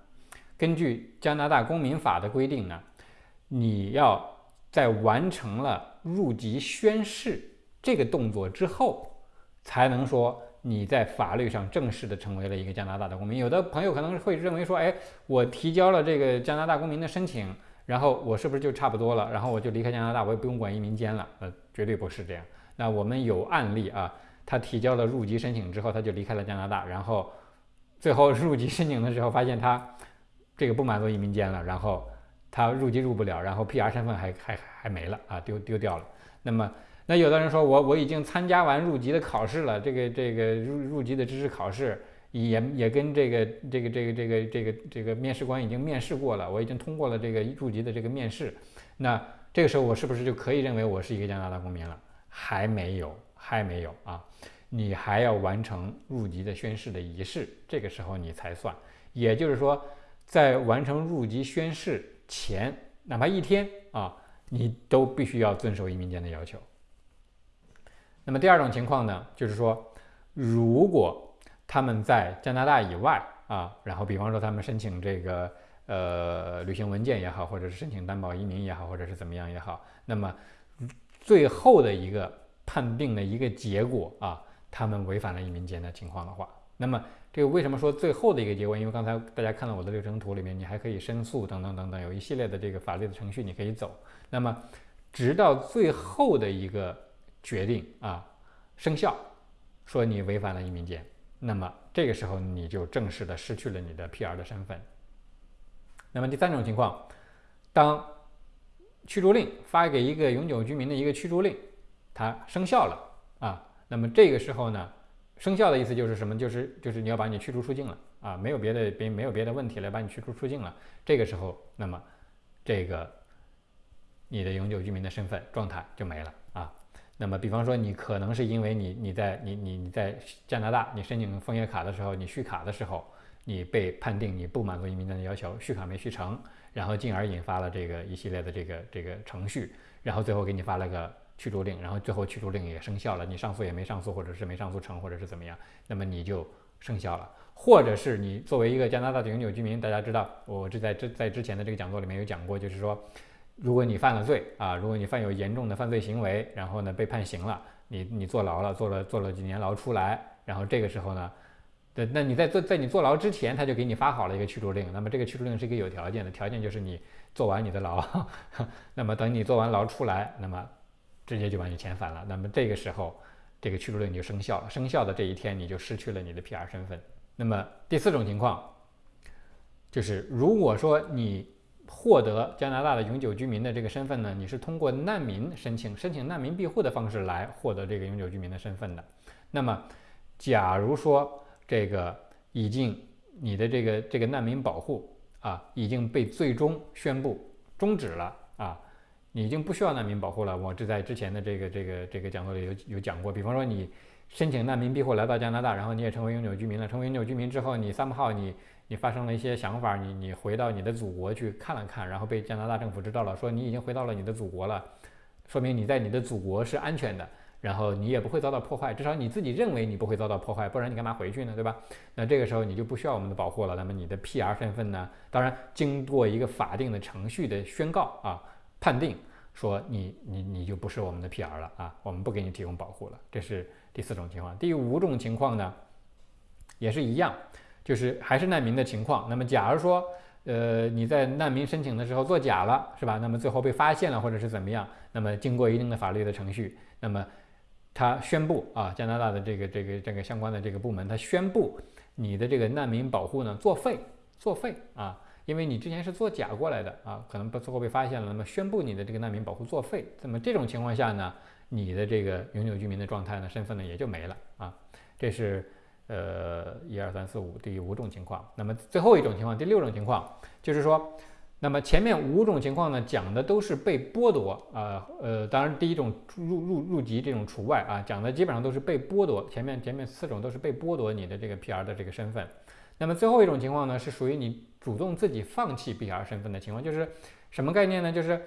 Speaker 1: 根据加拿大公民法的规定呢，你要在完成了入籍宣誓这个动作之后，才能说你在法律上正式的成为了一个加拿大的公民。有的朋友可能会认为说，哎，我提交了这个加拿大公民的申请。然后我是不是就差不多了？然后我就离开加拿大，我也不用管移民监了？呃，绝对不是这样。那我们有案例啊，他提交了入籍申请之后，他就离开了加拿大，然后最后入籍申请的时候发现他这个不满足移民监了，然后他入籍入不了，然后 PR 身份还还还没了啊，丢丢掉了。那么那有的人说我我已经参加完入籍的考试了，这个这个入入籍的知识考试。也也跟这个这个这个这个这个这个面试官已经面试过了，我已经通过了这个入籍的这个面试，那这个时候我是不是就可以认为我是一个加拿大公民了？还没有，还没有啊！你还要完成入籍的宣誓的仪式，这个时候你才算。也就是说，在完成入籍宣誓前，哪怕一天啊，你都必须要遵守移民监的要求。那么第二种情况呢，就是说，如果他们在加拿大以外啊，然后比方说他们申请这个呃旅行文件也好，或者是申请担保移民也好，或者是怎么样也好，那么最后的一个判定的一个结果啊，他们违反了移民监的情况的话，那么这个为什么说最后的一个结果？因为刚才大家看到我的流程图里面，你还可以申诉等等等等，有一系列的这个法律的程序你可以走。那么直到最后的一个决定啊生效，说你违反了移民监。那么这个时候你就正式的失去了你的 PR 的身份。那么第三种情况，当驱逐令发给一个永久居民的一个驱逐令，它生效了啊，那么这个时候呢，生效的意思就是什么？就是就是你要把你驱逐出境了啊，没有别的别没有别的问题来把你驱逐出境了。这个时候，那么这个你的永久居民的身份状态就没了。那么，比方说你可能是因为你你在你你你在加拿大，你申请枫叶卡的时候，你续卡的时候，你被判定你不满足移民的要求，续卡没续成，然后进而引发了这个一系列的这个这个程序，然后最后给你发了个驱逐令，然后最后驱逐令也生效了，你上诉也没上诉，或者是没上诉成，或者是怎么样，那么你就生效了。或者是你作为一个加拿大的永久居民，大家知道，我这在这在之前的这个讲座里面有讲过，就是说，如果你犯了罪啊，如果你犯有严重的犯罪行为，然后呢被判刑了，你你坐牢了，坐了坐了几年牢出来，然后这个时候呢，对，那你在坐在你坐牢之前，他就给你发好了一个驱逐令，那么这个驱逐令是一个有条件的，条件就是你坐完你的牢，那么等你坐完牢出来，那么直接就把你遣返了，那么这个时候这个驱逐令就生效了，生效的这一天你就失去了你的 PR 身份。那么第四种情况，就是如果说你获得加拿大的永久居民的这个身份呢，你是通过难民申请、申请难民庇护的方式来获得这个永久居民的身份的。那么，假如说这个已经你的这个这个难民保护啊已经被最终宣布终止了啊，你已经不需要难民保护了。我这在之前的这个这个这个讲座里有有讲过，比方说你。申请难民庇护来到加拿大，然后你也成为永久居民了。成为永久居民之后，你三号你你发生了一些想法，你你回到你的祖国去看了看，然后被加拿大政府知道了，说你已经回到了你的祖国了，说明你在你的祖国是安全的，然后你也不会遭到破坏，至少你自己认为你不会遭到破坏，不然你干嘛回去呢？对吧？那这个时候你就不需要我们的保护了。那么你的 PR 身份呢？当然经过一个法定的程序的宣告啊，判定说你你你就不是我们的 PR 了啊，我们不给你提供保护了。这是。第四种情况，第五种情况呢，也是一样，就是还是难民的情况。那么，假如说，呃，你在难民申请的时候作假了，是吧？那么最后被发现了，或者是怎么样？那么经过一定的法律的程序，那么他宣布啊，加拿大的这个这个这个相关的这个部门，他宣布你的这个难民保护呢作废，作废啊，因为你之前是作假过来的啊，可能最后被发现了，那么宣布你的这个难民保护作废。那么这种情况下呢？你的这个永久居民的状态呢，身份呢也就没了啊。这是呃一二三四五第五种情况。那么最后一种情况，第六种情况就是说，那么前面五种情况呢讲的都是被剥夺啊，呃，当然第一种入入入籍这种除外啊，讲的基本上都是被剥夺。前面前面四种都是被剥夺你的这个 PR 的这个身份。那么最后一种情况呢，是属于你主动自己放弃 PR 身份的情况，就是什么概念呢？就是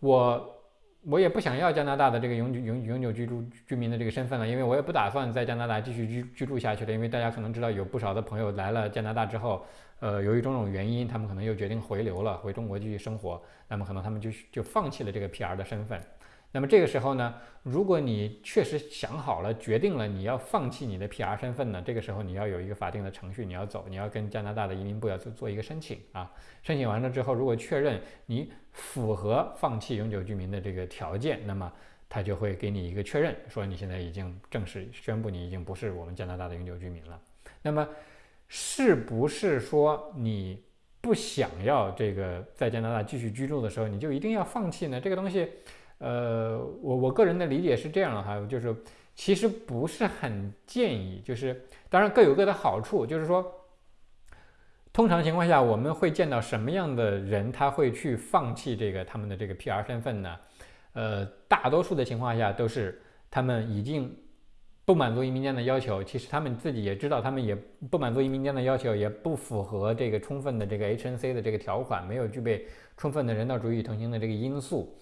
Speaker 1: 我。我也不想要加拿大的这个永久永永久居住居民的这个身份了，因为我也不打算在加拿大继续居居住下去了。因为大家可能知道，有不少的朋友来了加拿大之后，呃，由于种种原因，他们可能又决定回流了，回中国继续生活。那么可能他们就就放弃了这个 PR 的身份。那么这个时候呢，如果你确实想好了，决定了你要放弃你的 PR 身份呢，这个时候你要有一个法定的程序，你要走，你要跟加拿大的移民部要做做一个申请啊。申请完了之后，如果确认你符合放弃永久居民的这个条件，那么他就会给你一个确认，说你现在已经正式宣布你已经不是我们加拿大的永久居民了。那么是不是说你不想要这个在加拿大继续居住的时候，你就一定要放弃呢？这个东西？呃，我我个人的理解是这样哈，就是其实不是很建议，就是当然各有各的好处，就是说，通常情况下我们会见到什么样的人他会去放弃这个他们的这个 PR 身份呢？呃，大多数的情况下都是他们已经不满足移民监的要求，其实他们自己也知道他们也不满足移民监的要求，也不符合这个充分的这个 HNC 的这个条款，没有具备充分的人道主义同行的这个因素。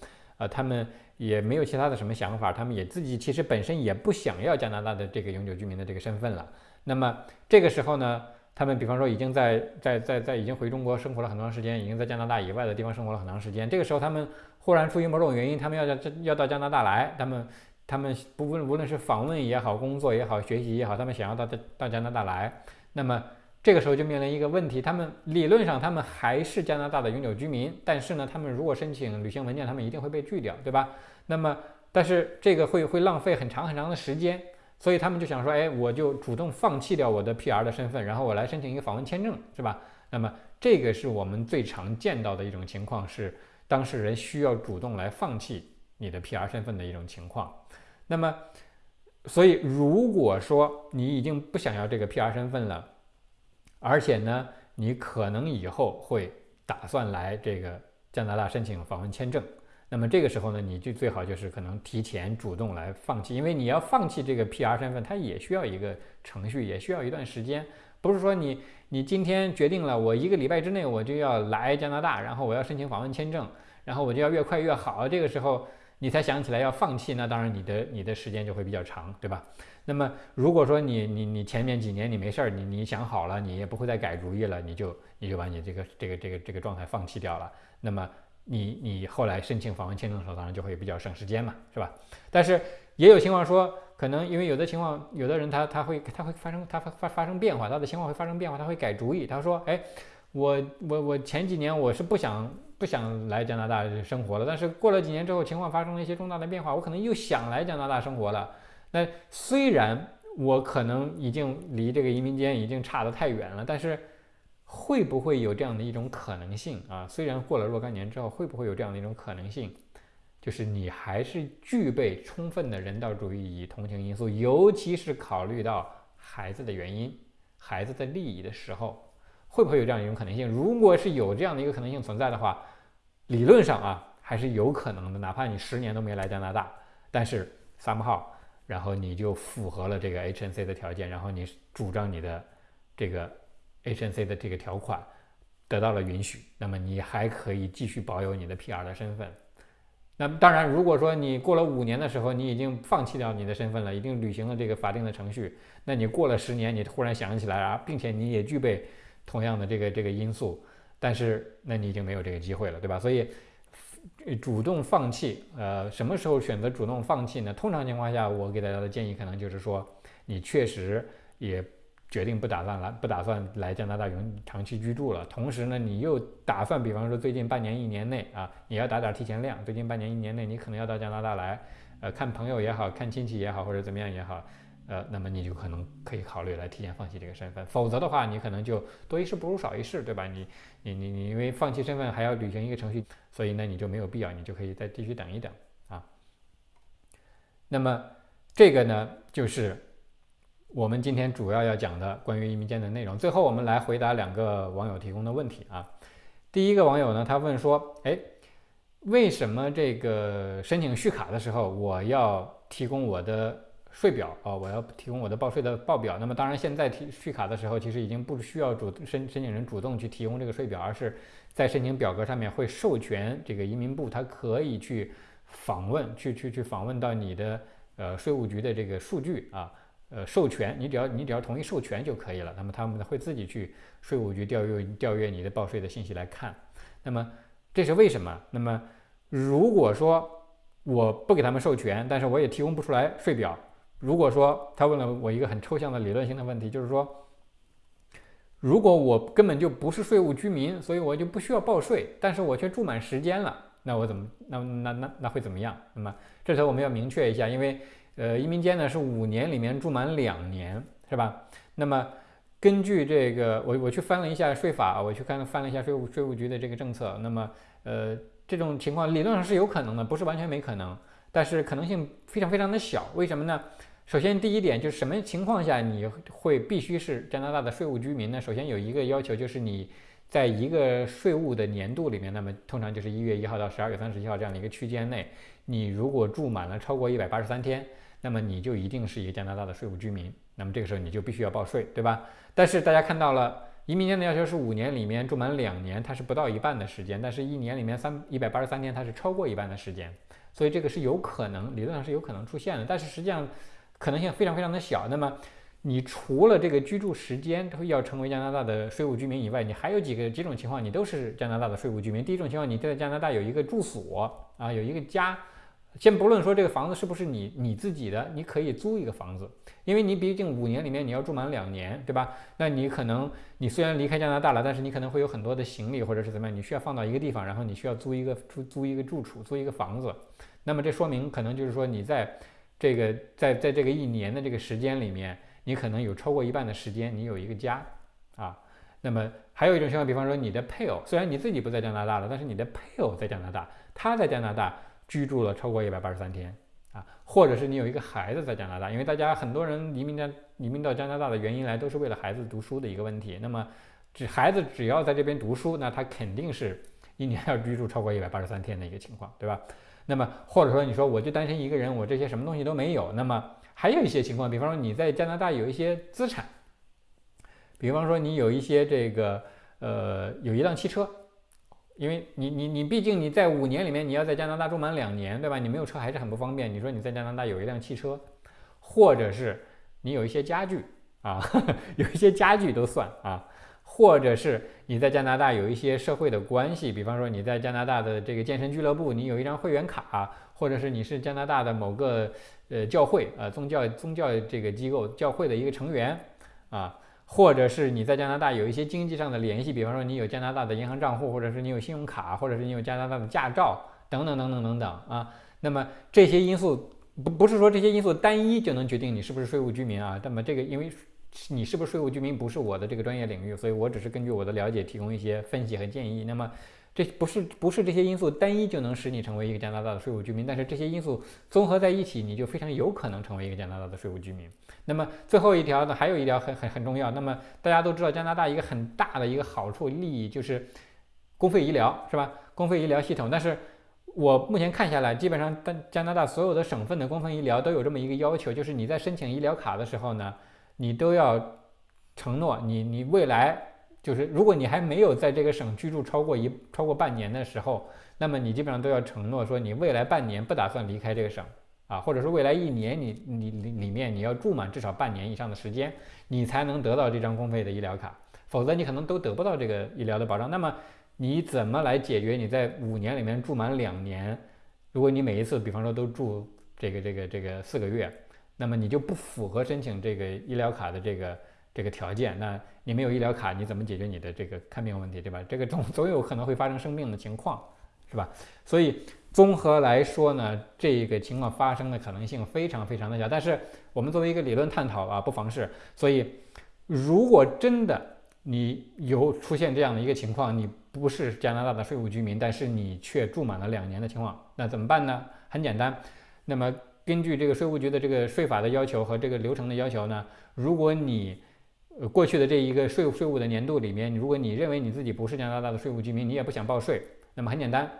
Speaker 1: 呃，他们也没有其他的什么想法，他们也自己其实本身也不想要加拿大的这个永久居民的这个身份了。那么这个时候呢，他们比方说已经在在在在已经回中国生活了很长时间，已经在加拿大以外的地方生活了很长时间。这个时候他们忽然出于某种原因，他们要到要到加拿大来，他们他们不论无论是访问也好，工作也好，学习也好，他们想要到到加拿大来，那么。这个时候就面临一个问题，他们理论上他们还是加拿大的永久居民，但是呢，他们如果申请旅行文件，他们一定会被拒掉，对吧？那么，但是这个会会浪费很长很长的时间，所以他们就想说，哎，我就主动放弃掉我的 PR 的身份，然后我来申请一个访问签证，是吧？那么这个是我们最常见到的一种情况，是当事人需要主动来放弃你的 PR 身份的一种情况。那么，所以如果说你已经不想要这个 PR 身份了，而且呢，你可能以后会打算来这个加拿大申请访问签证，那么这个时候呢，你就最好就是可能提前主动来放弃，因为你要放弃这个 PR 身份，它也需要一个程序，也需要一段时间，不是说你你今天决定了，我一个礼拜之内我就要来加拿大，然后我要申请访问签证，然后我就要越快越好，这个时候你才想起来要放弃，那当然你的你的时间就会比较长，对吧？那么如果说你你你前面几年你没事儿，你你想好了，你也不会再改主意了，你就你就把你这个这个这个这个状态放弃掉了，那么。你你后来申请访问签证的时候，当然就会比较省时间嘛，是吧？但是也有情况说，可能因为有的情况，有的人他他会他会发生他发发发生变化，他的情况会发生变化，他会改主意。他说，哎，我我我前几年我是不想不想来加拿大生活了，但是过了几年之后，情况发生了一些重大的变化，我可能又想来加拿大生活了。那虽然我可能已经离这个移民监已经差得太远了，但是。会不会有这样的一种可能性啊？虽然过了若干年之后，会不会有这样的一种可能性，就是你还是具备充分的人道主义与同情因素，尤其是考虑到孩子的原因、孩子的利益的时候，会不会有这样一种可能性？如果是有这样的一个可能性存在的话，理论上啊，还是有可能的。哪怕你十年都没来加拿大，但是三号，然后你就符合了这个 HNC 的条件，然后你主张你的这个。HNC 的这个条款得到了允许，那么你还可以继续保有你的 PR 的身份。那当然，如果说你过了五年的时候，你已经放弃掉你的身份了，已经履行了这个法定的程序，那你过了十年，你突然想起来啊，并且你也具备同样的这个这个因素，但是那你已经没有这个机会了，对吧？所以主动放弃，呃，什么时候选择主动放弃呢？通常情况下，我给大家的建议可能就是说，你确实也。决定不打算来，不打算来加拿大永长期居住了。同时呢，你又打算，比方说最近半年、一年内啊，你要打点提前量。最近半年、一年内，你可能要到加拿大来，呃，看朋友也好看亲戚也好，或者怎么样也好，呃，那么你就可能可以考虑来提前放弃这个身份。否则的话，你可能就多一事不如少一事，对吧？你、你、你、你，因为放弃身份还要履行一个程序，所以呢，你就没有必要，你就可以再继续等一等啊。那么这个呢，就是。我们今天主要要讲的关于移民间的内容，最后我们来回答两个网友提供的问题啊。第一个网友呢，他问说，哎，为什么这个申请续卡的时候我要提供我的税表啊？我要提供我的报税的报表？那么当然，现在提续卡的时候，其实已经不需要主申申请人主动去提供这个税表，而是在申请表格上面会授权这个移民部，他可以去访问，去去去访问到你的呃税务局的这个数据啊。呃，授权你只要你只要同意授权就可以了。那么他们会自己去税务局调阅调阅你的报税的信息来看。那么这是为什么？那么如果说我不给他们授权，但是我也提供不出来税表。如果说他问了我一个很抽象的理论性的问题，就是说，如果我根本就不是税务居民，所以我就不需要报税，但是我却住满时间了，那我怎么那那那那会怎么样？那么这时候我们要明确一下，因为。呃，移民监呢是五年里面住满两年，是吧？那么根据这个，我我去翻了一下税法，我去看翻了一下税务税务局的这个政策。那么，呃，这种情况理论上是有可能的，不是完全没可能，但是可能性非常非常的小。为什么呢？首先第一点就是什么情况下你会必须是加拿大的税务居民呢？首先有一个要求就是你在一个税务的年度里面，那么通常就是一月一号到十二月三十一号这样的一个区间内，你如果住满了超过一百八十三天。那么你就一定是一个加拿大的税务居民，那么这个时候你就必须要报税，对吧？但是大家看到了，移民监的要求是五年里面住满两年，它是不到一半的时间，但是一年里面三一百八十三天，它是超过一半的时间，所以这个是有可能，理论上是有可能出现的，但是实际上可能性非常非常的小。那么你除了这个居住时间要成为加拿大的税务居民以外，你还有几个几种情况，你都是加拿大的税务居民。第一种情况，你在加拿大有一个住所啊，有一个家。先不论说这个房子是不是你你自己的，你可以租一个房子，因为你毕竟五年里面你要住满两年，对吧？那你可能你虽然离开加拿大了，但是你可能会有很多的行李或者是怎么样，你需要放到一个地方，然后你需要租一个租租一个住处，租一个房子。那么这说明可能就是说你在这个在在这个一年的这个时间里面，你可能有超过一半的时间你有一个家啊。那么还有一种情况，比方说你的配偶，虽然你自己不在加拿大了，但是你的配偶在加拿大，他在加拿大。居住了超过一百八十三天啊，或者是你有一个孩子在加拿大，因为大家很多人移民加移民到加拿大的原因来都是为了孩子读书的一个问题。那么，只孩子只要在这边读书，那他肯定是一年要居住超过一百八十三天的一个情况，对吧？那么或者说你说我就单身一个人，我这些什么东西都没有，那么还有一些情况，比方说你在加拿大有一些资产，比方说你有一些这个呃有一辆汽车，因为你你你毕竟你在五年里面你要在加拿大住满两年，对吧？你没有车还是很不方便。你说你在加拿大有一辆汽车，或者是你有一些家具啊，有一些家具都算啊。或者是你在加拿大有一些社会的关系，比方说你在加拿大的这个健身俱乐部，你有一张会员卡，或者是你是加拿大的某个呃教会呃宗教宗教这个机构教会的一个成员啊，或者是你在加拿大有一些经济上的联系，比方说你有加拿大的银行账户，或者是你有信用卡，或者是你有加拿大的驾照等等等等等等啊。那么这些因素不不是说这些因素单一就能决定你是不是税务居民啊。那么这个因为。你是不是税务居民不是我的这个专业领域，所以我只是根据我的了解提供一些分析和建议。那么这不是不是这些因素单一就能使你成为一个加拿大的税务居民，但是这些因素综合在一起，你就非常有可能成为一个加拿大的税务居民。那么最后一条呢，还有一条很很很重要。那么大家都知道加拿大一个很大的一个好处利益就是公费医疗，是吧？公费医疗系统。但是我目前看下来，基本上加加拿大所有的省份的公费医疗都有这么一个要求，就是你在申请医疗卡的时候呢。你都要承诺，你你未来就是，如果你还没有在这个省居住超过一超过半年的时候，那么你基本上都要承诺说，你未来半年不打算离开这个省啊，或者说未来一年你你里里面你要住满至少半年以上的时间，你才能得到这张公费的医疗卡，否则你可能都得不到这个医疗的保障。那么你怎么来解决你在五年里面住满两年？如果你每一次比方说都住这个这个这个四个月。那么你就不符合申请这个医疗卡的这个这个条件，那你没有医疗卡，你怎么解决你的这个看病问题，对吧？这个总总有可能会发生生病的情况，是吧？所以综合来说呢，这个情况发生的可能性非常非常的小。但是我们作为一个理论探讨啊，不妨事。所以如果真的你有出现这样的一个情况，你不是加拿大的税务居民，但是你却住满了两年的情况，那怎么办呢？很简单，那么。根据这个税务局的这个税法的要求和这个流程的要求呢，如果你过去的这一个税务税务的年度里面，如果你认为你自己不是加拿大的税务居民，你也不想报税，那么很简单，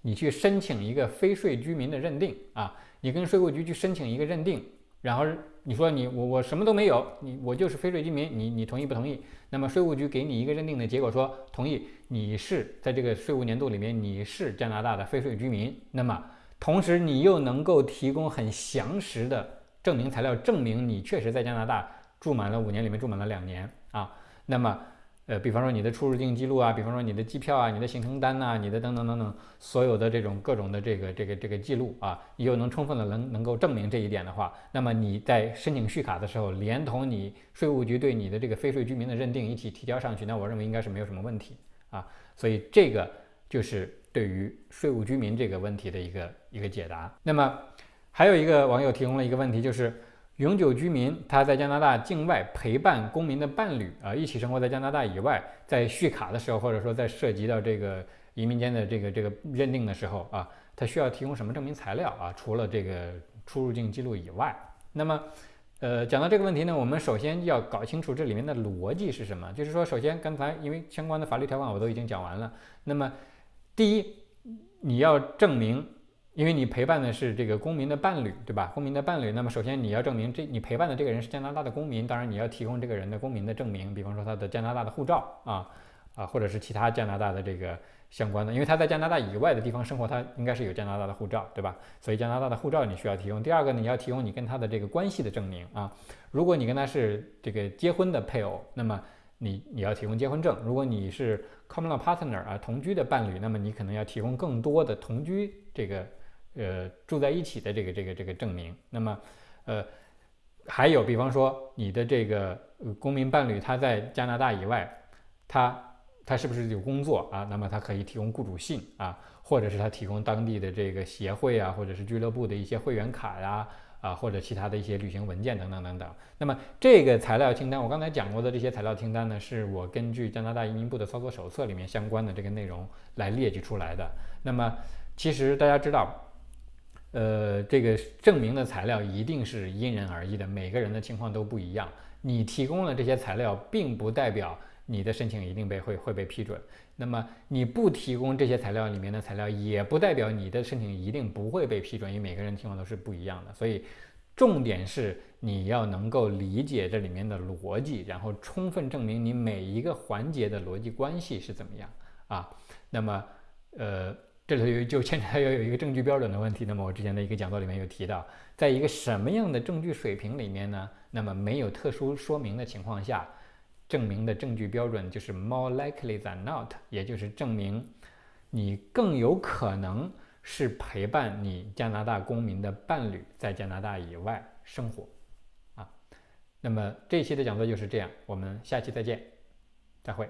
Speaker 1: 你去申请一个非税居民的认定啊，你跟税务局去申请一个认定，然后你说你我我什么都没有，你我就是非税居民，你你同意不同意？那么税务局给你一个认定的结果说同意，你是在这个税务年度里面你是加拿大的非税居民，那么。同时，你又能够提供很详实的证明材料，证明你确实在加拿大住满了五年，里面住满了两年啊。那么，呃，比方说你的出入境记录啊，比方说你的机票啊，你的行程单呐，你的等等等等，所有的这种各种的这个这个这个记录啊，你又能充分的能能够证明这一点的话，那么你在申请续卡的时候，连同你税务局对你的这个非税居民的认定一起提交上去，那我认为应该是没有什么问题啊。所以这个就是。对于税务居民这个问题的一个一个解答。那么还有一个网友提供了一个问题，就是永久居民他在加拿大境外陪伴公民的伴侣啊，一起生活在加拿大以外，在续卡的时候，或者说在涉及到这个移民间的这个这个认定的时候啊，他需要提供什么证明材料啊？除了这个出入境记录以外，那么呃，讲到这个问题呢，我们首先要搞清楚这里面的逻辑是什么。就是说，首先刚才因为相关的法律条款我都已经讲完了，那么。第一，你要证明，因为你陪伴的是这个公民的伴侣，对吧？公民的伴侣，那么首先你要证明这你陪伴的这个人是加拿大的公民，当然你要提供这个人的公民的证明，比方说他的加拿大的护照啊啊，或者是其他加拿大的这个相关的，因为他在加拿大以外的地方生活，他应该是有加拿大的护照，对吧？所以加拿大的护照你需要提供。第二个呢，你要提供你跟他的这个关系的证明啊，如果你跟他是这个结婚的配偶，那么你你要提供结婚证；如果你是 common law partner 啊，同居的伴侣，那么你可能要提供更多的同居这个呃住在一起的这个这个这个证明。那么呃还有，比方说你的这个公民伴侣他在加拿大以外，他他是不是有工作啊？那么他可以提供雇主信啊，或者是他提供当地的这个协会啊，或者是俱乐部的一些会员卡呀。啊或者其他的一些旅行文件等等等等。那么这个材料清单，我刚才讲过的这些材料清单呢，是我根据加拿大移民部的操作手册里面相关的这个内容来列举出来的。那么其实大家知道，呃，这个证明的材料一定是因人而异的，每个人的情况都不一样。你提供了这些材料，并不代表你的申请一定被会会被批准。那么你不提供这些材料里面的材料，也不代表你的申请一定不会被批准，因为每个人情况都是不一样的。所以重点是你要能够理解这里面的逻辑，然后充分证明你每一个环节的逻辑关系是怎么样啊。那么呃。这里就牵扯到要有一个证据标准的问题。那么我之前的一个讲座里面有提到，在一个什么样的证据水平里面呢？那么没有特殊说明的情况下，证明的证据标准就是 more likely than not，也就是证明你更有可能是陪伴你加拿大公民的伴侣在加拿大以外生活。啊，那么这期的讲座就是这样，我们下期再见，再会。